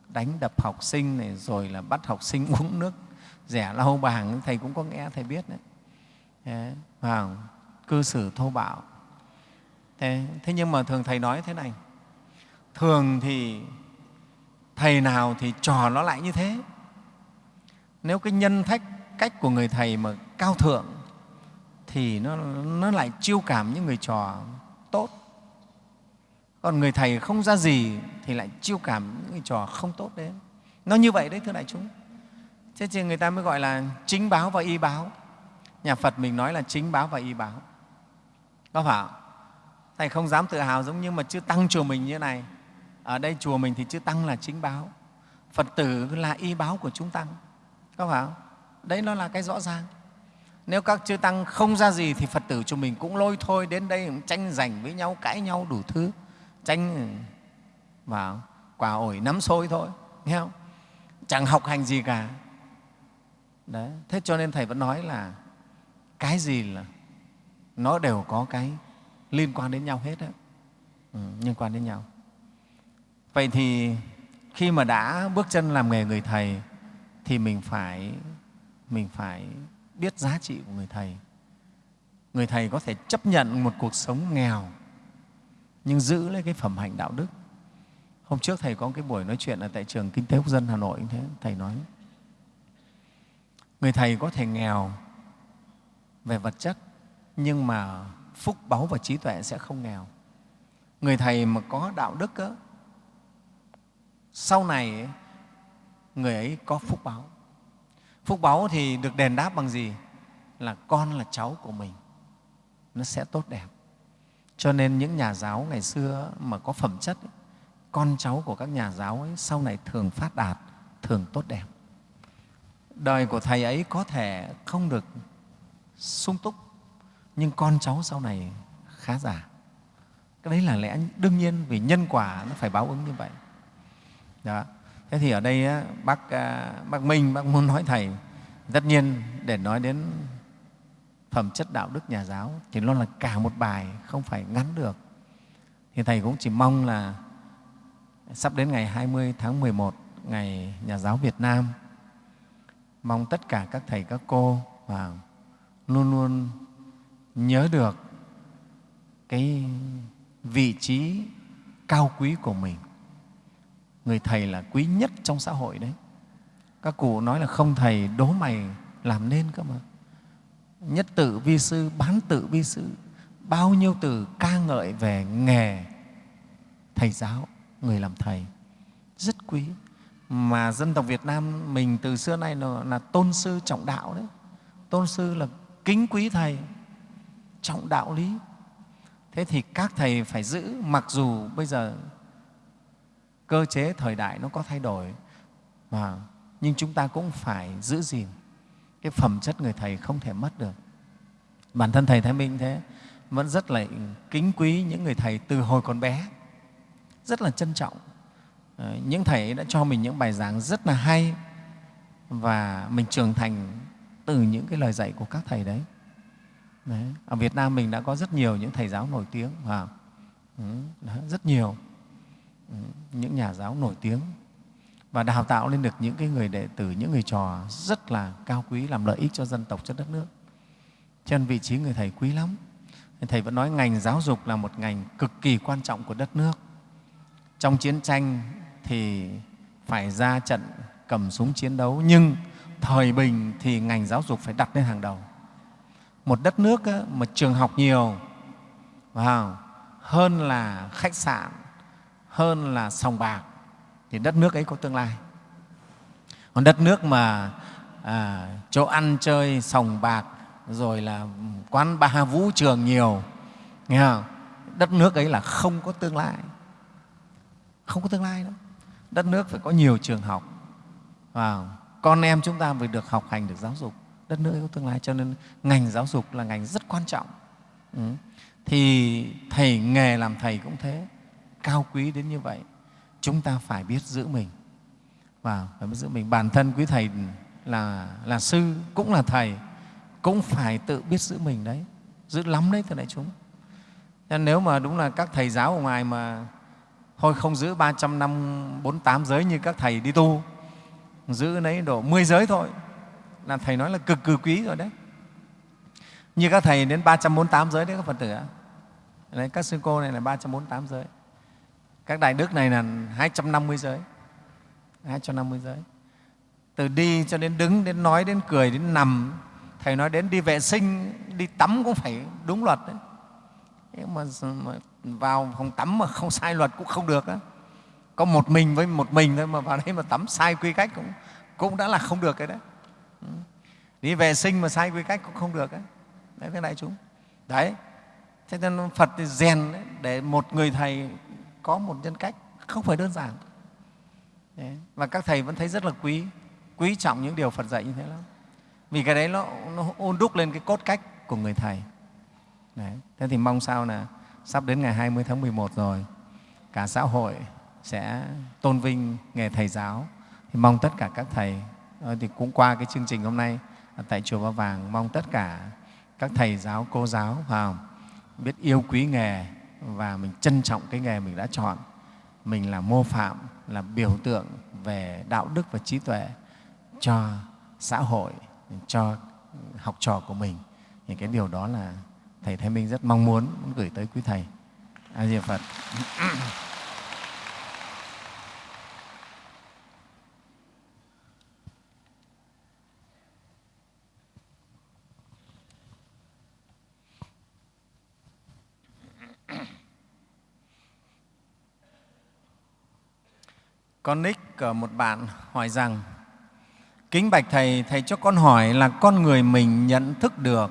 đánh đập học sinh này, rồi là bắt học sinh uống nước rẻ lau bảng thầy cũng có nghe thầy biết đấy. Thế, vào cư xử thô bạo. Thế, thế nhưng mà thường thầy nói thế này thường thì thầy nào thì trò nó lại như thế. Nếu cái nhân thách cách của người thầy mà cao thượng thì nó, nó lại chiêu cảm những người trò tốt. Còn người thầy không ra gì thì lại chiêu cảm những người trò không tốt đấy nó như vậy đấy thưa đại chúng thế thì người ta mới gọi là chính báo và y báo. Nhà phật mình nói là chính báo và y báo. Có phải không? Thầy không dám tự hào giống như mà chư tăng chùa mình như này. Ở đây chùa mình thì chư tăng là chính báo. Phật tử là y báo của chúng tăng. Có phải không? Đấy nó là cái rõ ràng. Nếu các chư tăng không ra gì thì phật tử chúng mình cũng lôi thôi đến đây tranh giành với nhau, cãi nhau đủ thứ. Tranh ừ, vào quả ổi nắm sôi thôi. Nghe không? Chẳng học hành gì cả đấy. Thế cho nên thầy vẫn nói là cái gì là nó đều có cái liên quan đến nhau hết đó. Ừ, liên quan đến nhau. Vậy thì khi mà đã bước chân làm nghề người thầy thì mình phải mình phải biết giá trị của người thầy. Người thầy có thể chấp nhận một cuộc sống nghèo nhưng giữ lấy cái phẩm hạnh đạo đức. Hôm trước thầy có cái buổi nói chuyện ở tại trường kinh tế quốc dân hà nội thế thầy nói người thầy có thể nghèo về vật chất nhưng mà phúc báu và trí tuệ sẽ không nghèo. Người thầy mà có đạo đức đó, sau này người ấy có phúc báu. Phúc báu thì được đền đáp bằng gì? Là con là cháu của mình. Nó sẽ tốt đẹp. Cho nên những nhà giáo ngày xưa mà có phẩm chất ấy, con cháu của các nhà giáo ấy sau này thường phát đạt thường tốt đẹp đời của thầy ấy có thể không được sung túc nhưng con cháu sau này khá giả. Cái đấy là lẽ đương nhiên vì nhân quả nó phải báo ứng như vậy. Đó. thế thì ở đây á, bác, à, bác minh bác muốn nói thầy tất nhiên để nói đến phẩm chất đạo đức nhà giáo thì nó là cả một bài không phải ngắn được. Thì thầy cũng chỉ mong là sắp đến ngày 20 tháng 11 ngày nhà giáo Việt Nam mong tất cả các thầy, các cô và luôn luôn nhớ được cái vị trí cao quý của mình. Người thầy là quý nhất trong xã hội đấy. Các cụ nói là không thầy đố mày làm nên cơ mà. Nhất tự vi sư, bán tự vi sư, bao nhiêu từ ca ngợi về nghề thầy giáo, người làm thầy, rất quý mà dân tộc Việt Nam mình từ xưa nay là, là tôn sư trọng đạo đấy. Tôn sư là kính quý thầy trọng đạo lý. Thế thì các thầy phải giữ mặc dù bây giờ cơ chế thời đại nó có thay đổi mà nhưng chúng ta cũng phải giữ gìn cái phẩm chất người thầy không thể mất được. Bản thân thầy thái minh thế vẫn rất là kính quý những người thầy từ hồi còn bé rất là trân trọng. Ờ, những thầy đã cho mình những bài giảng rất là hay và mình trưởng thành từ những cái lời dạy của các thầy đấy Đấy. Ở Việt Nam mình đã có rất nhiều những thầy giáo nổi tiếng và ừ, rất nhiều ừ, những nhà giáo nổi tiếng và đào tạo lên được những cái người đệ tử, những người trò rất là cao quý làm lợi ích cho dân tộc, cho đất nước. Trên vị trí người thầy quý lắm. Thầy vẫn nói ngành giáo dục là một ngành cực kỳ quan trọng của đất nước. Trong chiến tranh thì phải ra trận cầm súng chiến đấu, nhưng thời bình thì ngành giáo dục phải đặt lên hàng đầu. Một đất nước mà trường học nhiều vào hơn là khách sạn hơn là sòng bạc thì đất nước ấy có tương lai. Còn đất nước mà à, chỗ ăn chơi sòng bạc rồi là quán bar vũ trường nhiều nghe không? đất nước ấy là không có tương lai. Không có tương lai đâu đất nước phải có nhiều trường học. Và con em chúng ta phải được học hành được giáo dục. Đất nước có tương lai, cho nên ngành giáo dục là ngành rất quan trọng. Ừ. thì thầy nghề làm thầy cũng thế. Cao quý đến như vậy, chúng ta phải biết giữ mình. Và phải biết giữ mình. Bản thân quý thầy là là sư, cũng là thầy, cũng phải tự biết giữ mình đấy. Giữ lắm đấy, thưa đại chúng. Nên nếu mà đúng là các thầy giáo ở ngoài mà thôi không giữ 300 năm 48 giới như các thầy đi tu. Giữ lấy độ 10 giới thôi. Là thầy nói là cực kỳ quý rồi đấy. Như các thầy đến 348 giới đấy các Phật tử ạ. Đấy, các sư cô này là 348 giới. Các đại đức này là 250 giới. 250 giới. Từ đi cho đến đứng đến nói đến cười đến nằm. Thầy nói đến đi vệ sinh đi tắm cũng phải đúng luật đấy nhưng mà, vào phòng tắm mà không sai luật cũng không được đó. có một mình với một mình thôi mà vào đây mà tắm sai quy cách cũng, cũng đã là không được cái đấy. Đi vệ sinh mà sai quy cách cũng không được đấy đấy thế đại chúng. Đấy. Thế nên phật thì rèn đấy, để một người thầy có một nhân cách không phải đơn giản. Đấy. và các thầy vẫn thấy rất là quý quý trọng những điều phật dạy như thế lắm. Vì cái đấy nó, nó ôn đúc lên cái cốt cách của người thầy đấy. thế thì mong sao là sắp đến ngày 20 tháng 11 rồi, cả xã hội sẽ tôn vinh nghề thầy giáo. Thì mong tất cả các thầy ờ, thì cũng qua cái chương trình hôm nay tại chùa Ba Vàng, mong tất cả các thầy giáo, cô giáo vào biết yêu quý nghề và mình trân trọng cái nghề mình đã chọn. Mình là mô phạm, là biểu tượng về đạo đức và trí tuệ cho xã hội, cho học trò của mình. Những cái điều đó là thầy Thái Minh rất mong muốn, muốn gửi tới quý thầy. A Di Phật. Con Nick ở một bạn hỏi rằng Kính bạch Thầy, Thầy cho con hỏi là con người mình nhận thức được,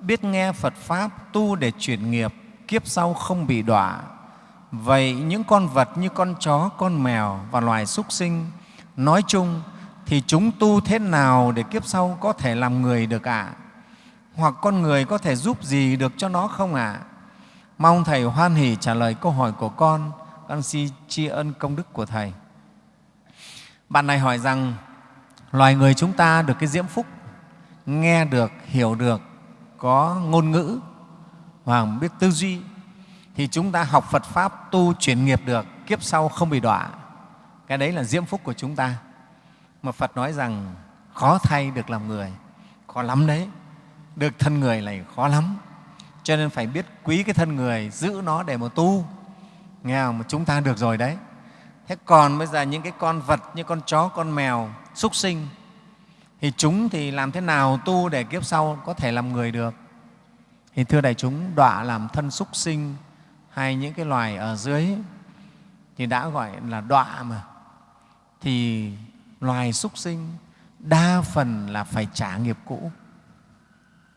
biết nghe Phật Pháp, tu để chuyển nghiệp, kiếp sau không bị đọa. Vậy những con vật như con chó, con mèo và loài súc sinh nói chung thì chúng tu thế nào để kiếp sau có thể làm người được ạ? À? Hoặc con người có thể giúp gì được cho nó không ạ? À? Mong Thầy hoan hỷ trả lời câu hỏi của con, con xin tri ân công đức của Thầy. Bạn này hỏi rằng loài người chúng ta được cái diễm phúc nghe được hiểu được có ngôn ngữ và biết tư duy, thì chúng ta học Phật pháp tu chuyển nghiệp được, kiếp sau không bị đọa. Cái đấy là diễm phúc của chúng ta. Mà Phật nói rằng, khó thay được làm người. Khó lắm đấy. Được thân người này khó lắm. Cho nên phải biết quý cái thân người, giữ nó để mà tu. Nghe không? mà chúng ta được rồi đấy. Thế còn bây giờ những cái con vật như con chó, con mèo, súc sinh thì chúng thì làm thế nào tu để kiếp sau có thể làm người được? Thì thưa đại chúng, đọa làm thân súc sinh hay những cái loài ở dưới thì đã gọi là đọa mà. Thì loài súc sinh đa phần là phải trả nghiệp cũ.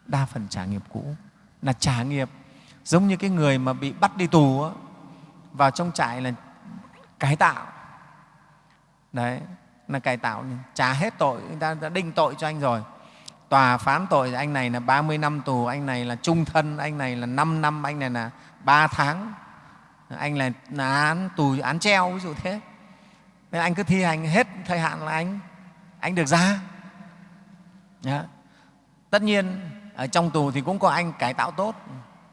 Đa phần trả nghiệp cũ. Là trả nghiệp giống như cái người mà bị bắt đi tù vào trong trại là cải tạo. Đấy là cải tạo trả hết tội người ta đã đinh tội cho anh rồi. Tòa phán tội anh này là 30 năm tù anh này là trung thân anh này là 5 năm anh này là 3 tháng. Anh là, là án tù án treo ví dụ thế. Nên anh cứ thi hành hết thời hạn là anh anh được ra. Đó. tất nhiên ở trong tù thì cũng có anh cải tạo tốt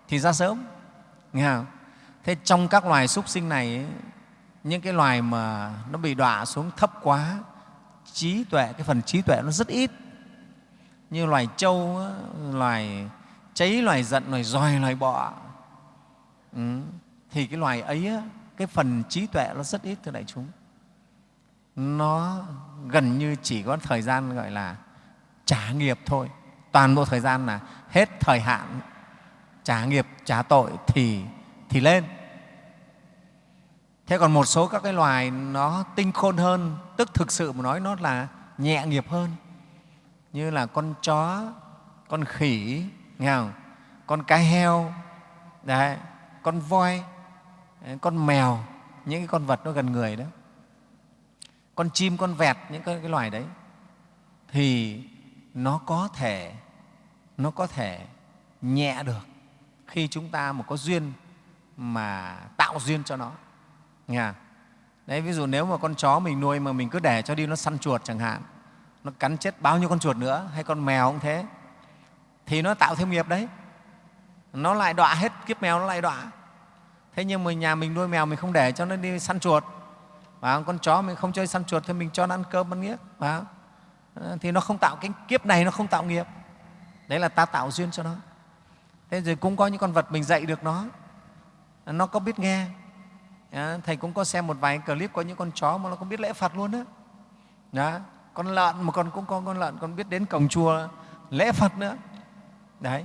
thì ra sớm. Nghe không? thế trong các loài súc sinh này những cái loài mà nó bị đọa xuống thấp quá, trí tuệ, cái phần trí tuệ nó rất ít. Như loài trâu loài cháy, loài giận, loài roi loài bọ. Ừ. thì cái loài ấy cái phần trí tuệ nó rất ít thưa đại chúng. Nó gần như chỉ có thời gian gọi là trả nghiệp thôi. Toàn bộ thời gian là hết thời hạn trả nghiệp, trả tội thì thì lên thế còn một số các cái loài nó tinh khôn hơn tức thực sự mà nói nó là nhẹ nghiệp hơn. Như là con chó con khỉ nghe không? con cá heo đấy, con voi con mèo những cái con vật nó gần người đó. Con chim con vẹt những cái, cái loài đấy thì nó có thể nó có thể nhẹ được khi chúng ta mà có duyên mà tạo duyên cho nó. Nghe đấy, ví dụ nếu mà con chó mình nuôi mà mình cứ để cho đi nó săn chuột chẳng hạn, nó cắn chết bao nhiêu con chuột nữa, hay con mèo cũng thế, thì nó tạo thêm nghiệp đấy. Nó lại đọa hết, kiếp mèo nó lại đọa. Thế nhưng mà nhà mình nuôi mèo mình không để cho nó đi săn chuột. Và con chó mình không chơi săn chuột thì mình cho nó ăn cơm, ăn nghiếc và ờ, thì nó không tạo cái kiếp này, nó không tạo nghiệp. Đấy là ta tạo duyên cho nó. Thế rồi cũng có những con vật mình dạy được nó. Nó có biết nghe thầy cũng có xem một vài clip có những con chó mà nó không biết lễ phật luôn đó, đó. con lợn mà còn cũng có con lợn còn biết đến cổng chùa lễ phật nữa. Đấy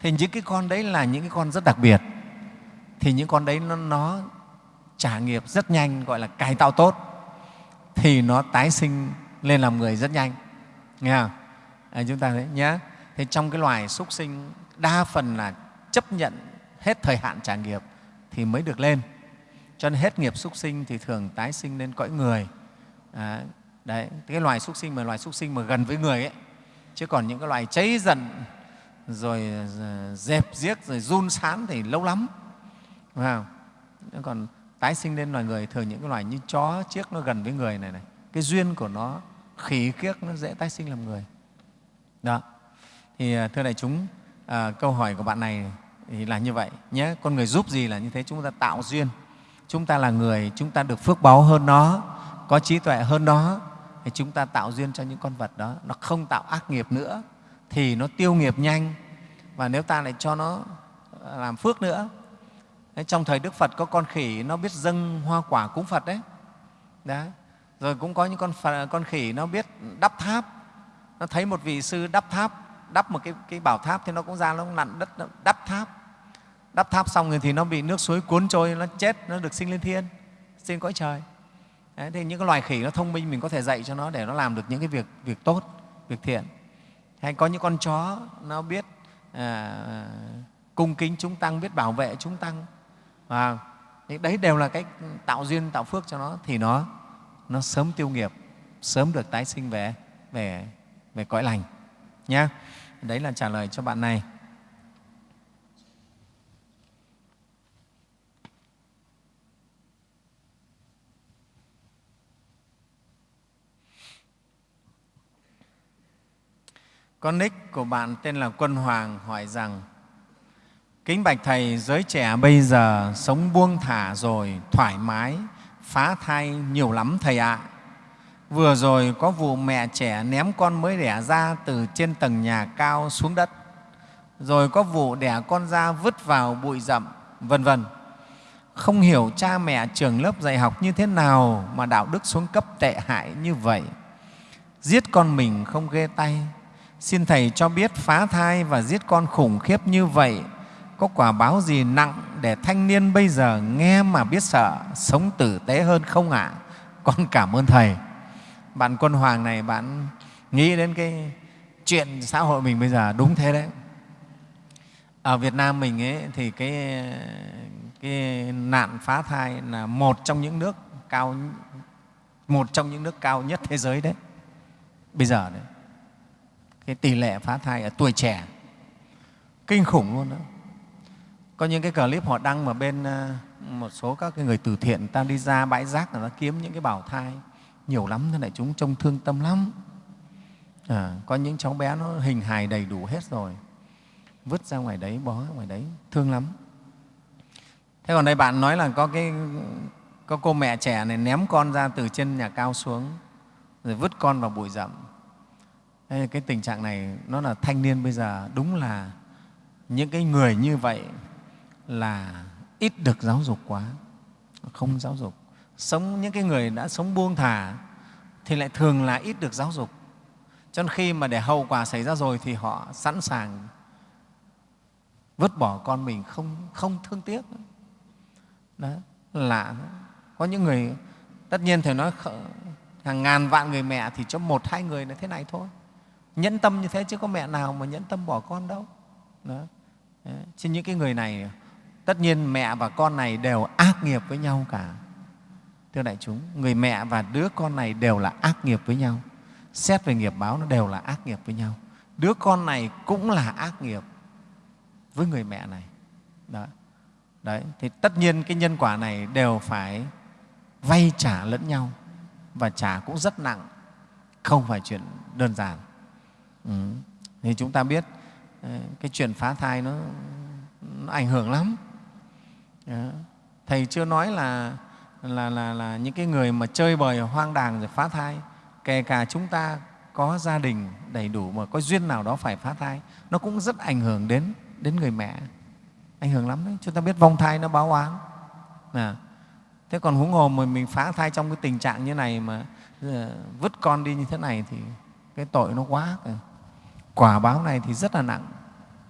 thì những cái con đấy là những cái con rất đặc biệt. Thì những con đấy nó, nó trả nghiệp rất nhanh gọi là cải tạo tốt. Thì nó tái sinh lên làm người rất nhanh. Nghe không? À, chúng ta thấy nhé thì trong cái loài súc sinh đa phần là chấp nhận hết thời hạn trả nghiệp thì mới được lên cho nên hết nghiệp súc sinh thì thường tái sinh lên cõi người. À, đấy cái loài súc sinh mà loài súc sinh mà gần với người ấy chứ còn những cái loài cháy giận rồi ờ, dẹp giết rồi run sán thì lâu lắm. Đúng không? còn tái sinh lên loài người thường những cái loài như chó chiếc nó gần với người này này cái duyên của nó khỉ kiếc nó dễ tái sinh làm người. Đó. Thì ờ, thưa đại chúng à, câu hỏi của bạn này thì là như vậy nhé. Con người giúp gì là như thế? Chúng ta tạo duyên chúng ta là người chúng ta được phước báu hơn nó có trí tuệ hơn nó thì chúng ta tạo duyên cho những con vật đó. Nó không tạo ác nghiệp nữa thì nó tiêu nghiệp nhanh. Và nếu ta lại cho nó ờ, làm phước nữa đấy, trong thời đức phật có con khỉ nó biết dâng hoa quả cúng phật đấy. Đấy. rồi cũng có những con, phật, con khỉ nó biết đắp tháp. Nó thấy một vị sư đắp tháp đắp một cái, cái bảo tháp thì nó cũng ra nó cũng đất nó đắp tháp đắp tháp xong rồi thì nó bị nước suối cuốn trôi nó chết nó được sinh lên thiên. Sinh cõi trời. Đấy, thì những cái loài khỉ nó thông minh mình có thể dạy cho nó để nó làm được những cái việc việc tốt việc thiện. Hay có những con chó nó biết à, cung kính chúng tăng biết bảo vệ chúng tăng. Và đấy đều là cái tạo duyên tạo phước cho nó. Thì nó nó sớm tiêu nghiệp sớm được tái sinh về về về cõi lành. Nhé đấy là trả lời cho bạn này. Con nick của bạn tên là Quân Hoàng hỏi rằng Kính bạch Thầy, giới trẻ bây giờ sống buông thả rồi, thoải mái, phá thai nhiều lắm Thầy ạ. Vừa rồi có vụ mẹ trẻ ném con mới đẻ ra từ trên tầng nhà cao xuống đất, rồi có vụ đẻ con ra vứt vào bụi rậm, vân vân. Không hiểu cha mẹ trường lớp dạy học như thế nào mà đạo đức xuống cấp tệ hại như vậy. Giết con mình không ghê tay, Xin Thầy cho biết phá thai và giết con khủng khiếp như vậy có quả báo gì nặng để thanh niên bây giờ nghe mà biết sợ, sống tử tế hơn không ạ? À? Con cảm ơn Thầy. Bạn Quân Hoàng này, bạn nghĩ đến cái chuyện xã hội mình bây giờ đúng thế đấy. Ở Việt Nam mình ấy, thì cái, cái nạn phá thai là một trong những nước cao một trong những nước cao nhất thế giới đấy bây giờ đấy cái tỷ lệ phá thai ở tuổi trẻ. Kinh khủng luôn đó. Có những cái clip họ đăng mà bên ờ, một số các cái người từ thiện ta đi ra bãi rác là nó kiếm những cái bảo thai. Nhiều lắm thế này chúng trông thương tâm lắm. À, có những cháu bé nó hình hài đầy đủ hết rồi. Vứt ra ngoài đấy bó ngoài đấy thương lắm. Thế còn đây bạn nói là có cái có cô mẹ trẻ này ném con ra từ trên nhà cao xuống rồi vứt con vào bụi rậm. Cái tình trạng này nó là thanh niên bây giờ đúng là những cái người như vậy là ít được giáo dục quá, không giáo dục. Sống những cái người đã sống buông thả thì lại thường là ít được giáo dục. Cho nên khi mà để hậu quả xảy ra rồi thì họ sẵn sàng vứt bỏ con mình không, không thương tiếc. Đó, lạ. Có những người, tất nhiên Thầy nói hàng ngàn vạn người mẹ thì cho một hai người là thế này thôi nhẫn tâm như thế chứ có mẹ nào mà nhẫn tâm bỏ con đâu. Đó. chứ những cái người này, tất nhiên mẹ và con này đều ác nghiệp với nhau cả. Thưa đại chúng, người mẹ và đứa con này đều là ác nghiệp với nhau. Xét về nghiệp báo, nó đều là ác nghiệp với nhau. Đứa con này cũng là ác nghiệp với người mẹ này. Đó. Đấy. thì tất nhiên cái nhân quả này đều phải vay trả lẫn nhau. Và trả cũng rất nặng, không phải chuyện đơn giản ừ. thì chúng ta biết ờ, cái chuyện phá thai nó, nó ảnh hưởng lắm. Thầy chưa nói là, là, là, là những cái người mà chơi bời hoang đàng rồi phá thai kể cả chúng ta có gia đình đầy đủ mà có duyên nào đó phải phá thai nó cũng rất ảnh hưởng đến đến người mẹ. Ảnh hưởng lắm đấy. Chúng ta biết vong thai nó báo oán. À, thế còn huống hồ mà mình phá thai trong cái tình trạng như này mà ờ, vứt con đi như thế này thì cái tội nó quá quả báo này thì rất là nặng,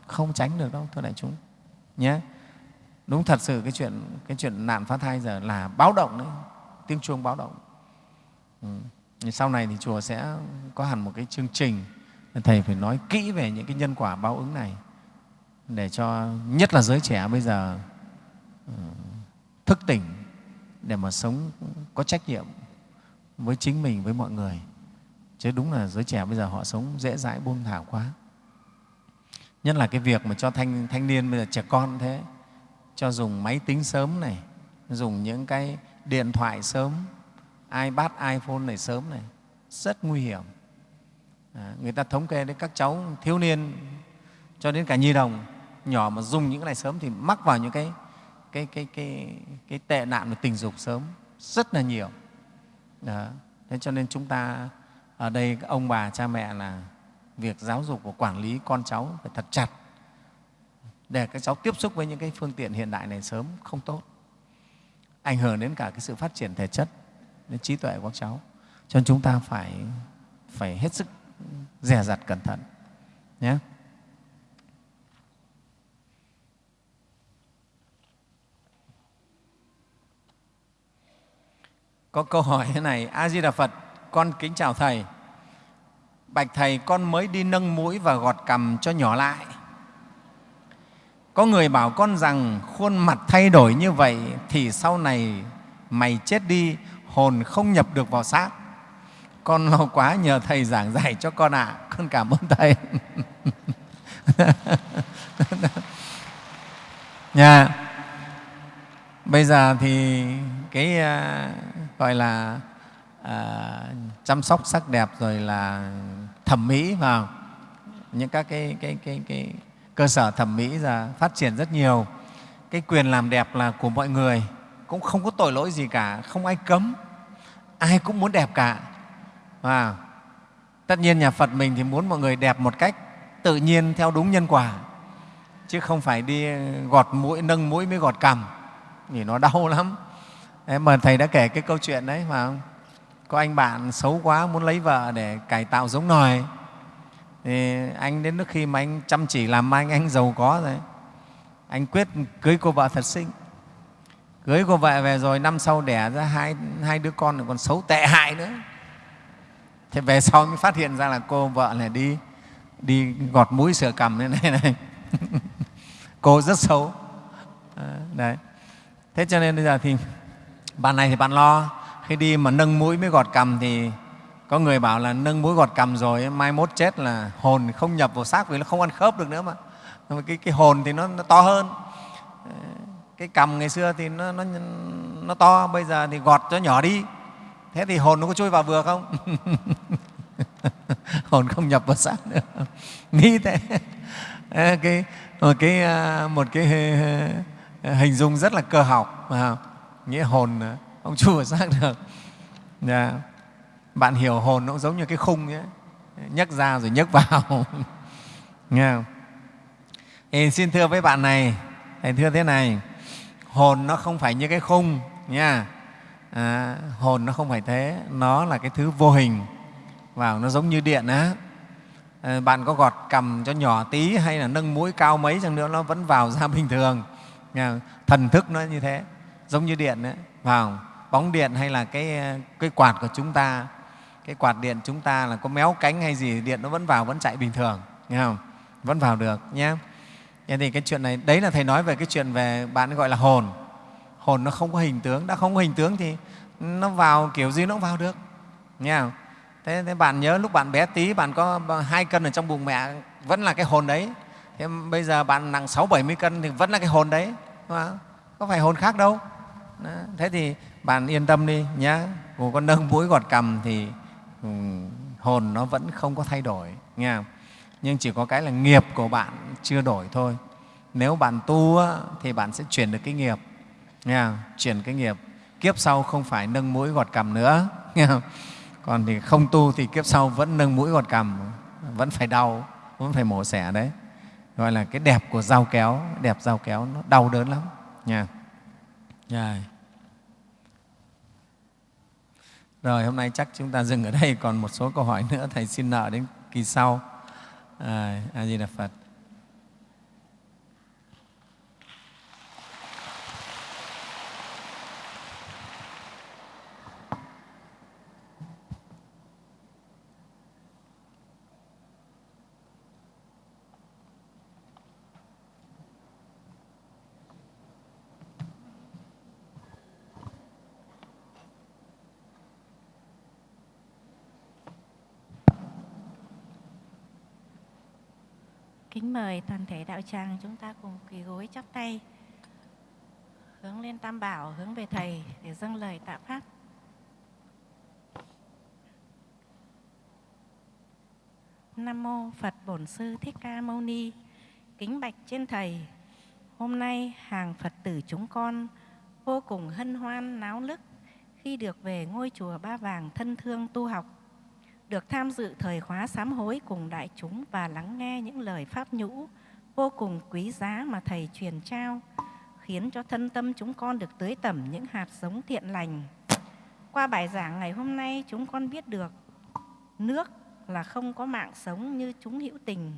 không tránh được đâu, thưa đại chúng, nhé đúng thật sự cái chuyện cái chuyện nạn phá thai giờ là báo động đấy, tiếng chuông báo động ừ. sau này thì chùa sẽ có hẳn một cái chương trình thầy phải nói kỹ về những cái nhân quả báo ứng này để cho, nhất là giới trẻ bây giờ ừ, thức tỉnh để mà sống có trách nhiệm với chính mình, với mọi người chứ đúng là giới trẻ bây giờ họ sống dễ dãi buông thả quá nhất là cái việc mà cho thanh thanh niên bây giờ trẻ con thế cho dùng máy tính sớm này dùng những cái điện thoại sớm ipad iphone này sớm này rất nguy hiểm à, người ta thống kê đến các cháu thiếu niên cho đến cả nhi đồng nhỏ mà dùng những cái này sớm thì mắc vào những cái cái cái cái cái tệ nạn về tình dục sớm rất là nhiều đó. thế cho nên chúng ta ở đây ông bà cha mẹ là việc giáo dục và quản lý con cháu phải thật chặt để các cháu tiếp xúc với những cái phương tiện hiện đại này sớm, không tốt. Ảnh hưởng đến cả cái sự phát triển thể chất, đến trí tuệ của các cháu. Cho nên chúng ta phải phải hết sức dè dặt cẩn thận, nhé. Có câu hỏi thế này, a di đà phật, con kính chào thầy bạch thầy con mới đi nâng mũi và gọt cằm cho nhỏ lại có người bảo con rằng khuôn mặt thay đổi như vậy thì sau này mày chết đi, hồn không nhập được vào xác. Con lo quá nhờ Thầy giảng dạy cho con ạ. À. Con cảm ơn Thầy. Nha. Bây giờ thì cái uh, gọi là uh, chăm sóc sắc đẹp rồi là thẩm mỹ vào. Những các cái, cái, cái, cái cơ sở thẩm mỹ ra phát triển rất nhiều. Cái quyền làm đẹp là của mọi người cũng không có tội lỗi gì cả không ai cấm ai cũng muốn đẹp cả. Và tất nhiên nhà phật mình thì muốn mọi người đẹp một cách tự nhiên theo đúng nhân quả chứ không phải đi gọt mũi nâng mũi mới gọt cằm thì nó đau lắm. Đấy, mà thầy đã kể cái câu chuyện đấy mà có anh bạn xấu quá muốn lấy vợ để cải tạo giống nòi. Thì anh đến lúc khi mà anh chăm chỉ làm anh anh giàu có rồi. Anh quyết cưới cô vợ thật xinh. Cưới cô vợ về rồi năm sau đẻ ra hai, hai đứa con còn xấu tệ hại nữa. Thế về sau mới phát hiện ra là cô vợ này đi đi gọt mũi sửa cằm thế này này. Cô rất xấu. Đấy. Thế cho nên bây giờ thì bạn này thì bạn lo khi đi mà nâng mũi mới gọt cằm thì có người bảo là nâng mũi gọt cầm rồi mai mốt chết là hồn không nhập vào xác vì nó không ăn khớp được nữa mà. Cái, cái hồn thì nó, nó to hơn. Ờ, cái cầm ngày xưa thì nó, nó, nó to bây giờ thì gọt cho nhỏ đi. Thế thì hồn nó có chui vào vừa không? Hồn không nhập vào xác nữa. Nghĩ thế. Ờ, cái một cái ờ, một cái hình dung rất là cơ học nghĩa hồn không chui vào xác được. Yeah. Bạn hiểu hồn nó cũng giống như cái khung ấy. Nhấc ra rồi nhấc vào. Nghe không? Thì xin thưa với bạn này. Thầy thưa thế này. Hồn nó không phải như cái khung nha. À, hồn nó không phải thế. Nó là cái thứ vô hình. Vào nó giống như điện á. À, bạn có gọt cầm cho nhỏ tí hay là nâng mũi cao mấy chẳng nữa nó vẫn vào ra bình thường. Nha. thần thức nó như thế. Giống như điện đấy vào bóng điện hay là cái ờ, cái quạt của chúng ta cái quạt điện chúng ta là có méo cánh hay gì điện nó vẫn vào vẫn chạy bình thường nghe không? Vẫn vào được nhé thế thì cái chuyện này đấy là thầy nói về cái chuyện về bạn gọi là hồn. Hồn nó không có hình tướng đã không có hình tướng thì nó vào kiểu gì nó cũng vào được nghe không? Thế, thế bạn nhớ lúc bạn bé tí bạn có hai cân ở trong bụng mẹ vẫn là cái hồn đấy. Thế bây giờ bạn nặng sáu bảy mươi cân thì vẫn là cái hồn đấy có phải hồn khác đâu. Đó. thế thì bạn yên tâm đi nhé dù con nâng mũi gọt cằm thì ừ, hồn nó vẫn không có thay đổi nghe không? nhưng chỉ có cái là nghiệp của bạn chưa đổi thôi nếu bạn tu á, thì bạn sẽ chuyển được cái nghiệp nghe không? chuyển cái nghiệp kiếp sau không phải nâng mũi gọt cằm nữa nghe không? còn thì không tu thì kiếp sau vẫn nâng mũi gọt cằm vẫn phải đau vẫn phải mổ xẻ đấy gọi là cái đẹp của dao kéo đẹp dao kéo nó đau đớn lắm nha yeah. Rồi hôm nay chắc chúng ta dừng ở đây. Còn một số câu hỏi nữa thầy xin nợ đến kỳ sau. À, a di đà phật.
Kính mời toàn thể đạo tràng chúng ta cùng quỳ gối chắp tay hướng lên Tam Bảo, hướng về Thầy để dâng lời tạ Pháp. Nam Mô Phật Bổn Sư Thích Ca Mâu Ni Kính bạch trên Thầy Hôm nay hàng Phật tử chúng con vô cùng hân hoan náo nức khi được về ngôi chùa Ba Vàng thân thương tu học được tham dự thời khóa sám hối cùng đại chúng và lắng nghe những lời pháp nhũ vô cùng quý giá mà Thầy truyền trao, khiến cho thân tâm chúng con được tưới tẩm những hạt giống thiện lành. Qua bài giảng ngày hôm nay, chúng con biết được nước là không có mạng sống như chúng hữu tình,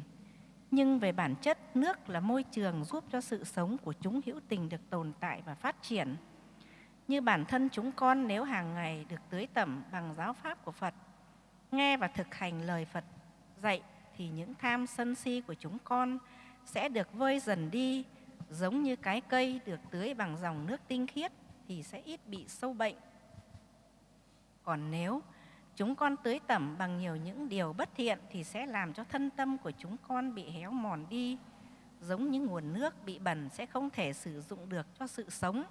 nhưng về bản chất, nước là môi trường giúp cho sự sống của chúng hữu tình được tồn tại và phát triển. Như bản thân chúng con nếu hàng ngày được tưới tẩm bằng giáo pháp của Phật, nghe và thực hành lời Phật dạy thì những tham sân si của chúng con sẽ được vơi dần đi, giống như cái cây được tưới bằng dòng nước tinh khiết thì sẽ ít bị sâu bệnh. Còn nếu chúng con tưới tẩm bằng nhiều những điều bất thiện thì sẽ làm cho thân tâm của chúng con bị héo mòn đi, giống như nguồn nước bị bẩn sẽ không thể sử dụng được cho sự sống.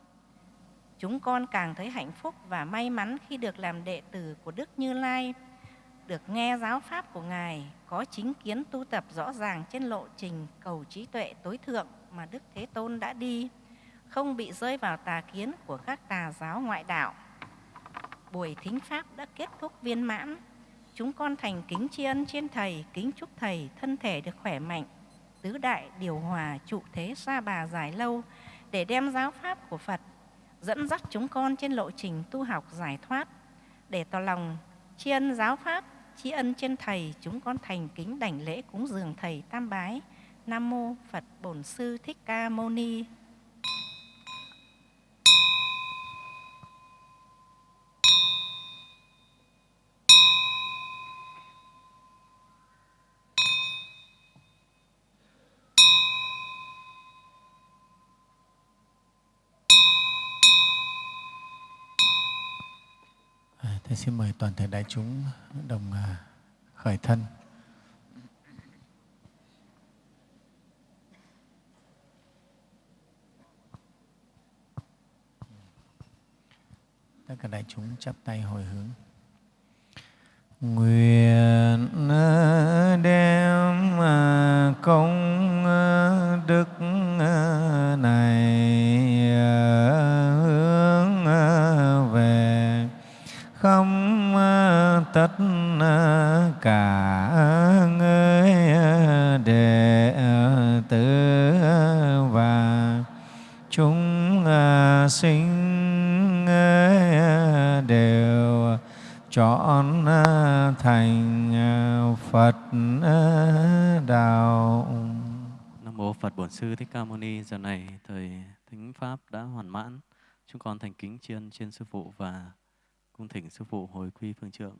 Chúng con càng thấy hạnh phúc và may mắn khi được làm đệ tử của Đức Như Lai, được nghe giáo pháp của Ngài, có chính kiến tu tập rõ ràng trên lộ trình cầu trí tuệ tối thượng mà Đức Thế Tôn đã đi, không bị rơi vào tà kiến của các tà giáo ngoại đạo. Buổi thính pháp đã kết thúc viên mãn, chúng con thành kính tri ân trên Thầy, kính chúc Thầy thân thể được khỏe mạnh, tứ đại điều hòa trụ thế xa bà dài lâu để đem giáo pháp của Phật dẫn dắt chúng con trên lộ trình tu học giải thoát để tỏ lòng tri ân giáo pháp tri ân trên thầy, chúng con thành kính đảnh lễ cúng dường thầy tam bái. Nam mô phật bổn sư thích ca mâu ni.
Thầy xin mời toàn thể đại chúng đồng à, khởi thân. Tất cả đại chúng chắp tay hồi hướng. Nguyện đem à, công à, đức tất cả người đệ tử và chúng sinh đều chọn thành Phật đạo.
Nam mô Phật Bổn Sư Thích Ca Mâu Ni. Giờ này thời thính pháp đã hoàn mãn. Chúng con thành kính chiên trên sư phụ và cung thỉnh sư phụ hồi quy phương trượng.